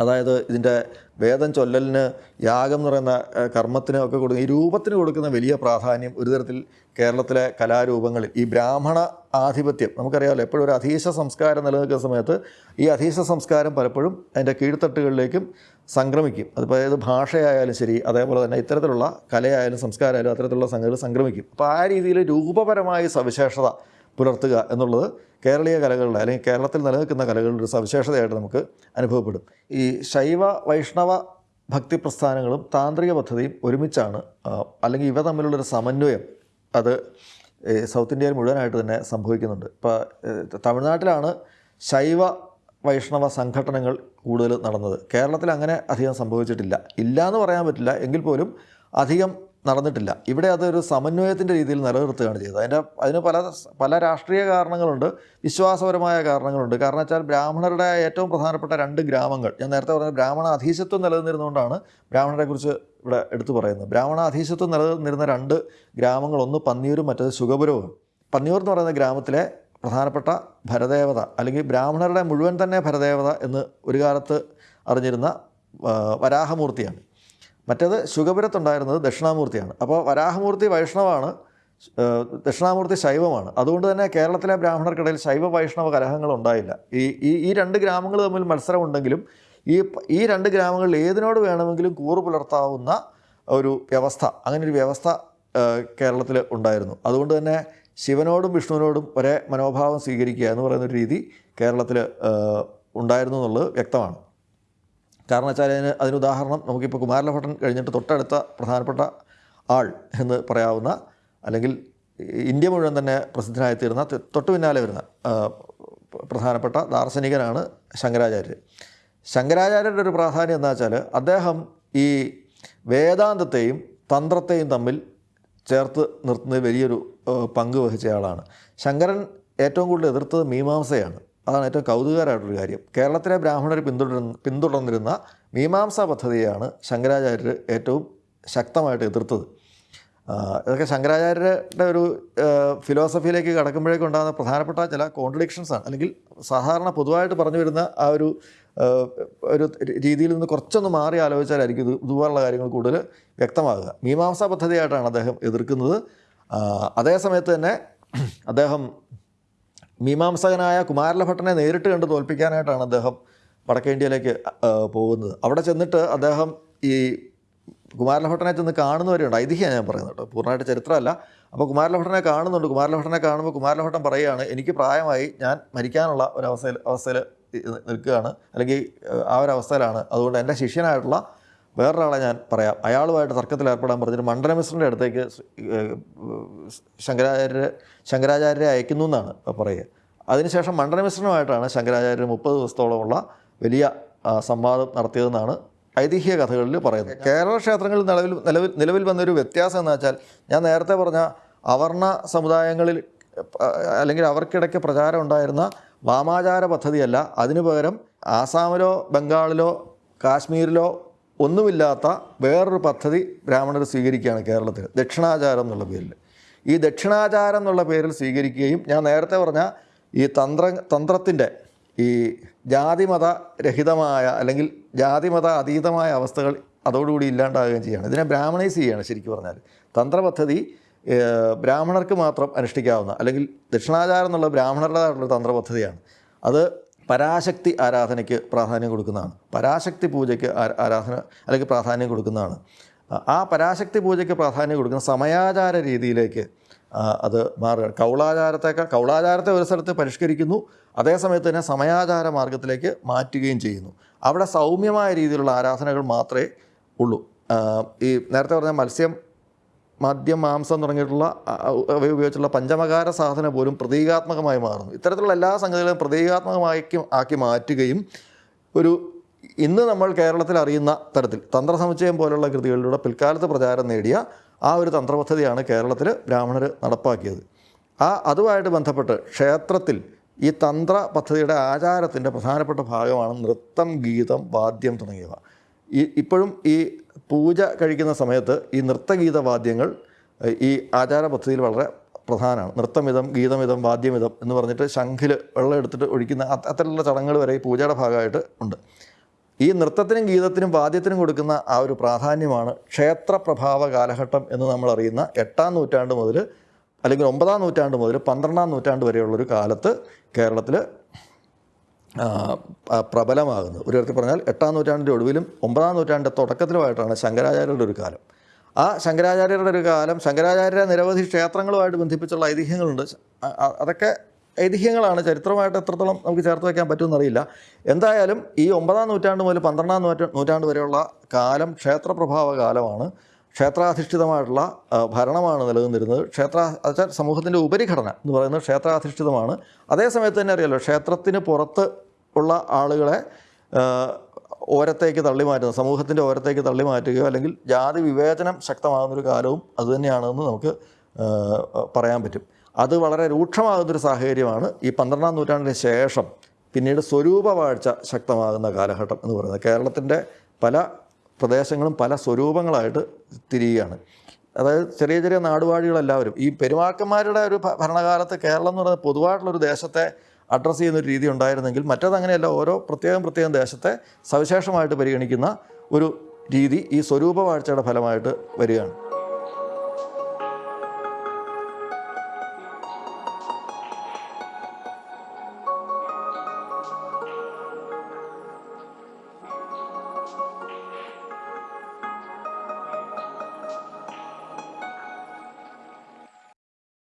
അതായത് ഇതിന്റെ വേദം ചൊല്ലലിന് യാഗം എന്ന് പറയുന്ന കർമ്മത്തിന് ഒക്കെ കൊടുക്കുന്ന ഈ രൂപത്തിന് കൊടുക്കുന്ന വലിയ പ്രാധാന്യം ഒരു തരത്തിൽ കേരളത്തിലെ കലാരൂപങ്ങളിൽ. ഈ ബ്രാഹ്മണ ആധിപത്യം നമുക്കറിയാമല്ലോ എപ്പോഴും ഒരു അധീശ സംസ്കാരം നിലനിൽക്കുന്ന സമയത്ത് ഈ അധീശ സംസ്കാരം പലപ്പോഴും അതിന്റെ കീഴ്ത്തട്ടുകളിലേക്കും സംക്രമിക്കും. അതിപ്പോൾ ഏത് ഭാഷയായാലും ശരി അതേപോലെ തന്നെ ഇത്തരത്തിലുള്ള കലയായാലും സംസ്കാരമായാലും അത്തരത്തിലുള്ള സംഗതികൾ സംക്രമിക്കും. അപ്പോൾ ആ രീതിയിൽ രൂപപരമായ സവിശേഷത പുലർത്തുക എന്നുള്ളത് കേരളീയ കലകളുടെ അല്ലെങ്കിൽ കേരളത്തിൽ നിലനിൽക്കുന്ന കലകളുടെ ഒരു സവിശേഷതയായിട്ട് നമുക്ക് അനുഭവപ്പെടും. ഈ ശൈവ വൈഷ്ണവ ഭക്തി പ്രസ്ഥാനങ്ങളും താന്ത്രിക പദ്ധതിയും ഒരുമിച്ചാണ് അല്ലെങ്കിൽ ഇവ തമ്മിലുള്ളൊരു സമന്വയം അത് സൗത്ത് ഇന്ത്യയിൽ മുഴുവനായിട്ട് തന്നെ സംഭവിക്കുന്നുണ്ട്. ഇപ്പോൾ തമിഴ്നാട്ടിലാണ് ശൈവ വൈഷ്ണവ സംഘടനകൾ കൂടുതൽ നടന്നത്. കേരളത്തിൽ അങ്ങനെ അധികം സംഭവിച്ചിട്ടില്ല. ഇല്ല എന്ന് പറയാൻ പറ്റില്ല. എങ്കിൽ പോലും അധികം നടന്നിട്ടില്ല. ഇവിടെ അതൊരു സമന്വയത്തിന്റെ രീതിയിൽ നിലനിർത്തുകയാണ് ചെയ്തത്. അതിന്റെ അതിന് പല പല രാഷ്ട്രീയ കാരണങ്ങളുണ്ട് വിശ്വാസപരമായ കാരണങ്ങളുണ്ട്. കാരണം വെച്ചാൽ ബ്രാഹ്മണരുടെ ഏറ്റവും പ്രധാനപ്പെട്ട രണ്ട് ഗ്രാമങ്ങൾ ഞാൻ നേരത്തെ പറഞ്ഞ ബ്രാഹ്മണ അധീശത്വം നിലനിന്നിരുന്നുകൊണ്ടാണ് ബ്രാഹ്മണരെക്കുറിച്ച് ഇവിടെ എടുത്തു പറയുന്നത്. ബ്രാഹ്മണ അധീശത്വം നിലനിന്നിരുന്ന രണ്ട് ഗ്രാമങ്ങൾ ഒന്ന് പന്നിയൂരും മറ്റേത് സുഖപുരവും പന്നിയൂർ എന്ന് പറയുന്ന ഗ്രാമത്തിലെ പ്രധാനപ്പെട്ട ഭരദേവത അല്ലെങ്കിൽ ബ്രാഹ്മണരുടെ മുഴുവൻ തന്നെ ഭരദേവത എന്ന് ഒരു കാലത്ത് അറിഞ്ഞിരുന്ന വരാഹമൂർത്തിയാണ്. മറ്റേത് ശുഗപുരത്തുണ്ടായിരുന്നത് ദക്ഷിണാമൂർത്തിയാണ്. അപ്പോൾ വരാഹമൂർത്തി വൈഷ്ണവാണ് ദക്ഷിണാമൂർത്തി ശൈവമാണ്. അതുകൊണ്ട് തന്നെ കേരളത്തിലെ ബ്രാഹ്മണർക്കിടയിൽ ശൈവ വൈഷ്ണവ കലഹങ്ങൾ ഉണ്ടായില്ല. ഈ ഈ ഈ രണ്ട് ഗ്രാമങ്ങൾ തമ്മിൽ മത്സരമുണ്ടെങ്കിലും ഈ ഈ രണ്ട് ഗ്രാമങ്ങളിൽ ഏതിനോട് വേണമെങ്കിലും കൂറു പുലർത്താവുന്ന ഒരു വ്യവസ്ഥ അങ്ങനെ ഒരു വ്യവസ്ഥ കേരളത്തിൽ ഉണ്ടായിരുന്നു. അതുകൊണ്ട് തന്നെ ശിവനോടും വിഷ്ണുവിനോടും ഒരേ മനോഭാവം സ്വീകരിക്കുക എന്ന് പറയുന്ന ഒരു രീതി കേരളത്തിൽ ഉണ്ടായിരുന്നു എന്നുള്ളത് വ്യക്തമാണ്. കാരണം വെച്ചാൽ അതിന് അതിന് ഉദാഹരണം നമുക്കിപ്പോൾ കുമാരലഭട്ടൻ കഴിഞ്ഞിട്ട് തൊട്ടടുത്ത പ്രധാനപ്പെട്ട ആൾ എന്ന് പറയാവുന്ന അല്ലെങ്കിൽ ഇന്ത്യ മുഴുവൻ തന്നെ പ്രസിദ്ധനായി തീരുന്ന തൊട്ടു പിന്നാലെ വരുന്ന പ്രധാനപ്പെട്ട ദാർശനികനാണ് ശങ്കരാചാര്യർ. ശങ്കരാചാര്യരുടെ ഒരു പ്രാധാന്യം എന്താ വെച്ചാൽ അദ്ദേഹം ഈ വേദാന്തത്തെയും തന്ത്രത്തെയും തമ്മിൽ ചേർത്ത് നിർത്തുന്നതിൽ വലിയൊരു പങ്ക് വഹിച്ചയാളാണ്. ശങ്കരൻ ഏറ്റവും കൂടുതൽ എതിർത്തത് മീമാംസയാണ്. അതാണ് ഏറ്റവും കൗതുകകരമായിട്ടൊരു കാര്യം. കേരളത്തിലെ ബ്രാഹ്മണർ പിന്തുടരുന്ന പിന്തുടർന്നിരുന്ന മീമാംസ പദ്ധതിയാണ് ശങ്കരാചാര്യർ ഏറ്റവും ശക്തമായിട്ട് എതിർത്തത്. ഇതൊക്കെ ശങ്കരാചാര്യരുടെ ഒരു ഫിലോസഫിയിലേക്ക് കടക്കുമ്പോഴേക്കും ഉണ്ടാകുന്ന പ്രധാനപ്പെട്ട ചില കോൺട്രഡിക്ഷൻസാണ് അല്ലെങ്കിൽ സാധാരണ പൊതുവായിട്ട് പറഞ്ഞു വരുന്ന ആ ഒരു ഒരു രീതിയിൽ നിന്ന് കുറച്ചൊന്ന് മാറി ആലോചിച്ചാലായിരിക്കും ഇത് ഇതുപോലുള്ള കാര്യങ്ങൾ കൂടുതൽ വ്യക്തമാകുക. മീമാംസ പദ്ധതിയായിട്ടാണ് അദ്ദേഹം എതിർക്കുന്നത്. അതേ സമയത്ത് തന്നെ അദ്ദേഹം മീമാംസകനായ കുമാരലഭട്ടനെ നേരിട്ട് കണ്ട് തോൽപ്പിക്കാനായിട്ടാണ് അദ്ദേഹം വടക്കേ ഇന്ത്യയിലേക്ക് ആ, പോകുന്നത്. അവിടെ ചെന്നിട്ട് അദ്ദേഹം ഈ കുമാരലഭട്ടനെ ചെന്ന് കാണുന്നവരുണ്ട്. ഐതിഹ്യമാണ് ഞാൻ പറയുന്നത് കേട്ടോ. പൂർണമായിട്ട് ചരിത്രമല്ല. അപ്പോൾ കുമാരലഭട്ടനെ കാണുന്നുണ്ട്. കുമാരലഭട്ടനെ കാണുമ്പോൾ കുമാരലഭട്ടൻ പറയുകയാണ് എനിക്ക് പ്രായമായി ഞാൻ മരിക്കാനുള്ള ഒരു അവസ്ഥയിൽ നിൽക്കുകയാണ്. അല്ലെങ്കിൽ ആ ഒരു അവസ്ഥയിലാണ്. അതുകൊണ്ട് എന്റെ ശിഷ്യനായിട്ടുള്ള വേറൊരാളെ ഞാൻ പറയാം. അയാളുമായിട്ട് തർക്കത്തിൽ ഏർപ്പെടാൻ പറഞ്ഞിട്ട് മണ്ഡലമിശ്രന്റെ അടുത്തേക്ക് ഏഹ്, ശങ്കരാചാര്യരെ അയക്കുന്നു എന്നാണ് പറയുക. അതിനുശേഷം മണ്ഡലമിശ്രനുമായിട്ടാണ് ശങ്കരാചാര്യർ മുപ്പത് ദിവസത്തോളമുള്ള വലിയ സംവാദം നടത്തിയതെന്നാണ് ഐതിഹ്യ കഥകളിൽ പറയുന്നത്. കേരള ക്ഷേത്രങ്ങളിൽ നിലവിൽ നിലവിൽ നിലവിൽ വന്നൊരു വ്യത്യാസം എന്ന് വെച്ചാൽ ഞാൻ നേരത്തെ പറഞ്ഞ അവർണ സമുദായങ്ങളിൽ അല്ലെങ്കിൽ അവർക്കിടയ്ക്ക് പ്രചാരം ഉണ്ടായിരുന്ന വാമാചാര പദ്ധതിയല്ല. അതിനു പകരം ആസാമിലോ ബംഗാളിലോ കാശ്മീരിലോ ഒന്നുമില്ലാത്ത വേറൊരു പദ്ധതി ബ്രാഹ്മണർ സ്വീകരിക്കുകയാണ് കേരളത്തിൽ. ദക്ഷിണാചാരം എന്നുള്ള പേരിൽ. ഈ ദക്ഷിണാചാരം എന്നുള്ള പേരിൽ സ്വീകരിക്കുകയും ഞാൻ നേരത്തെ പറഞ്ഞ ഈ തന്ത്ര തന്ത്രത്തിന്റെ ഈ ജാതിമത രഹിതമായ അല്ലെങ്കിൽ ജാതിമത അതീതമായ അവസ്ഥകൾ അതോടുകൂടി ഇല്ലാണ്ടാകുകയും ചെയ്യുകയാണ് ഇതിനെ ബ്രാഹ്മണൈസ് ചെയ്യുകയാണ് ശരിക്കും പറഞ്ഞാൽ. തന്ത്രപദ്ധതി ബ്രാഹ്മണർക്ക് മാത്രം അനുഷ്ഠിക്കാവുന്ന അല്ലെങ്കിൽ ദക്ഷിണാചാരം എന്നുള്ള ബ്രാഹ്മണരുടേതായിട്ടുള്ള തന്ത്രപദ്ധതിയാണ്. അത് പരാശക്തി ആരാധനയ്ക്ക് പ്രാധാന്യം കൊടുക്കുന്നതാണ്. പരാശക്തി പൂജയ്ക്ക് ആരാധന അല്ലെങ്കിൽ പ്രാധാന്യം കൊടുക്കുന്നതാണ്. ആ- പരാശക്തി പൂജയ്ക്ക് പ്രാധാന്യം കൊടുക്കുന്ന സമയാചാര രീതിയിലേക്ക് അത് മാറുകയാണ് കൗളാചാരത്തേക്കാൾ കൗളാചാരത്തെ ഒരു സ്ഥലത്ത് പരിഷ്കരിക്കുന്നു അതേസമയത്ത് തന്നെ സമയാചാര മാർഗത്തിലേക്ക് മാറ്റുകയും ചെയ്യുന്നു. അവിടെ സൗമ്യമായ രീതിയിലുള്ള ആരാധനകൾ മാത്രമേ ഉള്ളൂ. ഈ നേരത്തെ പറഞ്ഞ മത്സ്യം മദ്യം മാംസം തുടങ്ങിയിട്ടുള്ള ഉപയോഗിച്ചുള്ള പഞ്ചമകാര സാധന പോലും പ്രതീകാത്മകമായി മാറുന്നു. ഇത്തരത്തിലുള്ള എല്ലാ സംഗതികളും പ്രതീകാത്മകമായി ആക്കി മാറ്റുകയും ഒരു ഇന്ന് നമ്മൾ കേരളത്തിൽ അറിയുന്ന തരത്തിൽ തന്ത്രസമുച്ചയം പോലുള്ള കൃതികളിലൂടെ പിൽക്കാലത്ത് പ്രചാരം നേടിയ ആ ഒരു തന്ത്രപദ്ധതിയാണ് കേരളത്തിൽ ബ്രാഹ്മണർ നടപ്പാക്കിയത്. ആ അതുമായിട്ട് ബന്ധപ്പെട്ട് ക്ഷേത്രത്തിൽ ഈ തന്ത്ര പദ്ധതിയുടെ ആചാരത്തിന്റെ പ്രധാനപ്പെട്ട ഭാഗമാണ് നൃത്തം ഗീതം വാദ്യം തുടങ്ങിയവ. ഈ ഇപ്പോഴും ഈ പൂജ കഴിക്കുന്ന സമയത്ത് ഈ നൃത്തഗീത വാദ്യങ്ങൾ ഈ ആചാര പദ്ധതിയിൽ വളരെ പ്രധാനമാണ്. നൃത്തമിതം ഗീതമിതം വാദ്യമിതം എന്ന് പറഞ്ഞിട്ട് ശംഖിൽ വെള്ളം എടുത്തിട്ട് ഒഴിക്കുന്ന അത്തരത്തിലുള്ള ചടങ്ങുകൾ വരെ ഈ പൂജയുടെ ഭാഗമായിട്ട് ഉണ്ട്. ഈ നൃത്തത്തിനും ഗീതത്തിനും വാദ്യത്തിനും കൊടുക്കുന്ന ആ ഒരു പ്രാധാന്യമാണ് ക്ഷേത്ര പ്രഭാവ കാലഘട്ടം എന്ന് നമ്മൾ അറിയുന്ന എട്ടാം നൂറ്റാണ്ട് മുതൽ അല്ലെങ്കിൽ ഒമ്പതാം നൂറ്റാണ്ട് മുതൽ പന്ത്രണ്ടാം നൂറ്റാണ്ട് വരെയുള്ളൊരു കാലത്ത് കേരളത്തിൽ പ്രബലമാകുന്നത്. ഒരു തരത്തിൽ പറഞ്ഞാൽ എട്ടാം നൂറ്റാണ്ടിന്റെ ഒടുവിലും ഒമ്പതാം നൂറ്റാണ്ടിന്റെ തുടക്കത്തിലുമായിട്ടാണ് ശങ്കരാചാര്യരുടെ ഒരു കാലം. ആ ശങ്കരാചാര്യരുടെ ഒരു കാലം ശങ്കരാചാര്യ നിരവധി ക്ഷേത്രങ്ങളുമായിട്ട് ബന്ധിപ്പിച്ചുള്ള ഐതിഹ്യങ്ങളുണ്ട്. അതൊക്കെ ഐതിഹ്യങ്ങളാണ് ചരിത്രമായിട്ട് എത്രത്തോളം നമുക്ക് ചേർത്ത് വയ്ക്കാൻ പറ്റുമെന്നറിയില്ല. എന്തായാലും ഈ ഒമ്പതാം നൂറ്റാണ്ട് മുതൽ പന്ത്രണ്ടാം നൂറ്റാ നൂറ്റാണ്ട് വരെയുള്ള കാലം ക്ഷേത്രപ്രഭാവ കാലമാണ്. ക്ഷേത്രാധിഷ്ഠിതമായിട്ടുള്ള ഭരണമാണ് നിലനിന്നിരുന്നത്. ക്ഷേത്ര അതായത് സമൂഹത്തിന്റെ ഉപരിഘടന എന്ന് പറയുന്നത് ക്ഷേത്രാധിഷ്ഠിതമാണ്. അതേസമയത്ത് തന്നെ അറിയാലോ ക്ഷേത്രത്തിന് പുറത്ത് ഉള്ള ആളുകളെ ഓരത്തേക്ക് തള്ളി മാറ്റുന്ന സമൂഹത്തിന്റെ ഓരത്തേക്ക് തള്ളി മാറ്റുകയോ അല്ലെങ്കിൽ ജാതി വിവേചനം ശക്തമാകുന്നൊരു കാലവും അതുതന്നെയാണെന്ന് നമുക്ക് പറയാൻ പറ്റും. അത് വളരെ രൂക്ഷമാകുന്നൊരു സാഹചര്യമാണ് ഈ പന്ത്രണ്ടാം നൂറ്റാണ്ടിന് ശേഷം പിന്നീട് സ്വരൂപവാഴ്ച ശക്തമാകുന്ന കാലഘട്ടം എന്ന് പറയുന്നത്. കേരളത്തിന്റെ പല പ്രദേശങ്ങളും പല സ്വരൂപങ്ങളായിട്ട് തിരിയുകയാണ്. അതായത് ചെറിയ ചെറിയ നാടുവാഴികളെല്ലാവരും ഈ പെരുമാക്കന്മാരുടെ ഒരു ഭരണകാലത്ത് കേരളം എന്ന് പറയുന്നത് പൊതുവായിട്ടുള്ളൊരു ദേശത്തെ അഡ്രസ്സ് ചെയ്യുന്ന ഒരു രീതി ഉണ്ടായിരുന്നെങ്കിൽ മറ്റേത് അങ്ങനെയല്ല ഓരോ പ്രത്യേകം പ്രത്യേകം ദേശത്തെ സവിശേഷമായിട്ട് പരിഗണിക്കുന്ന ഒരു രീതി ഈ സ്വരൂപവാഴ്ചയുടെ ഫലമായിട്ട് വരികയാണ്.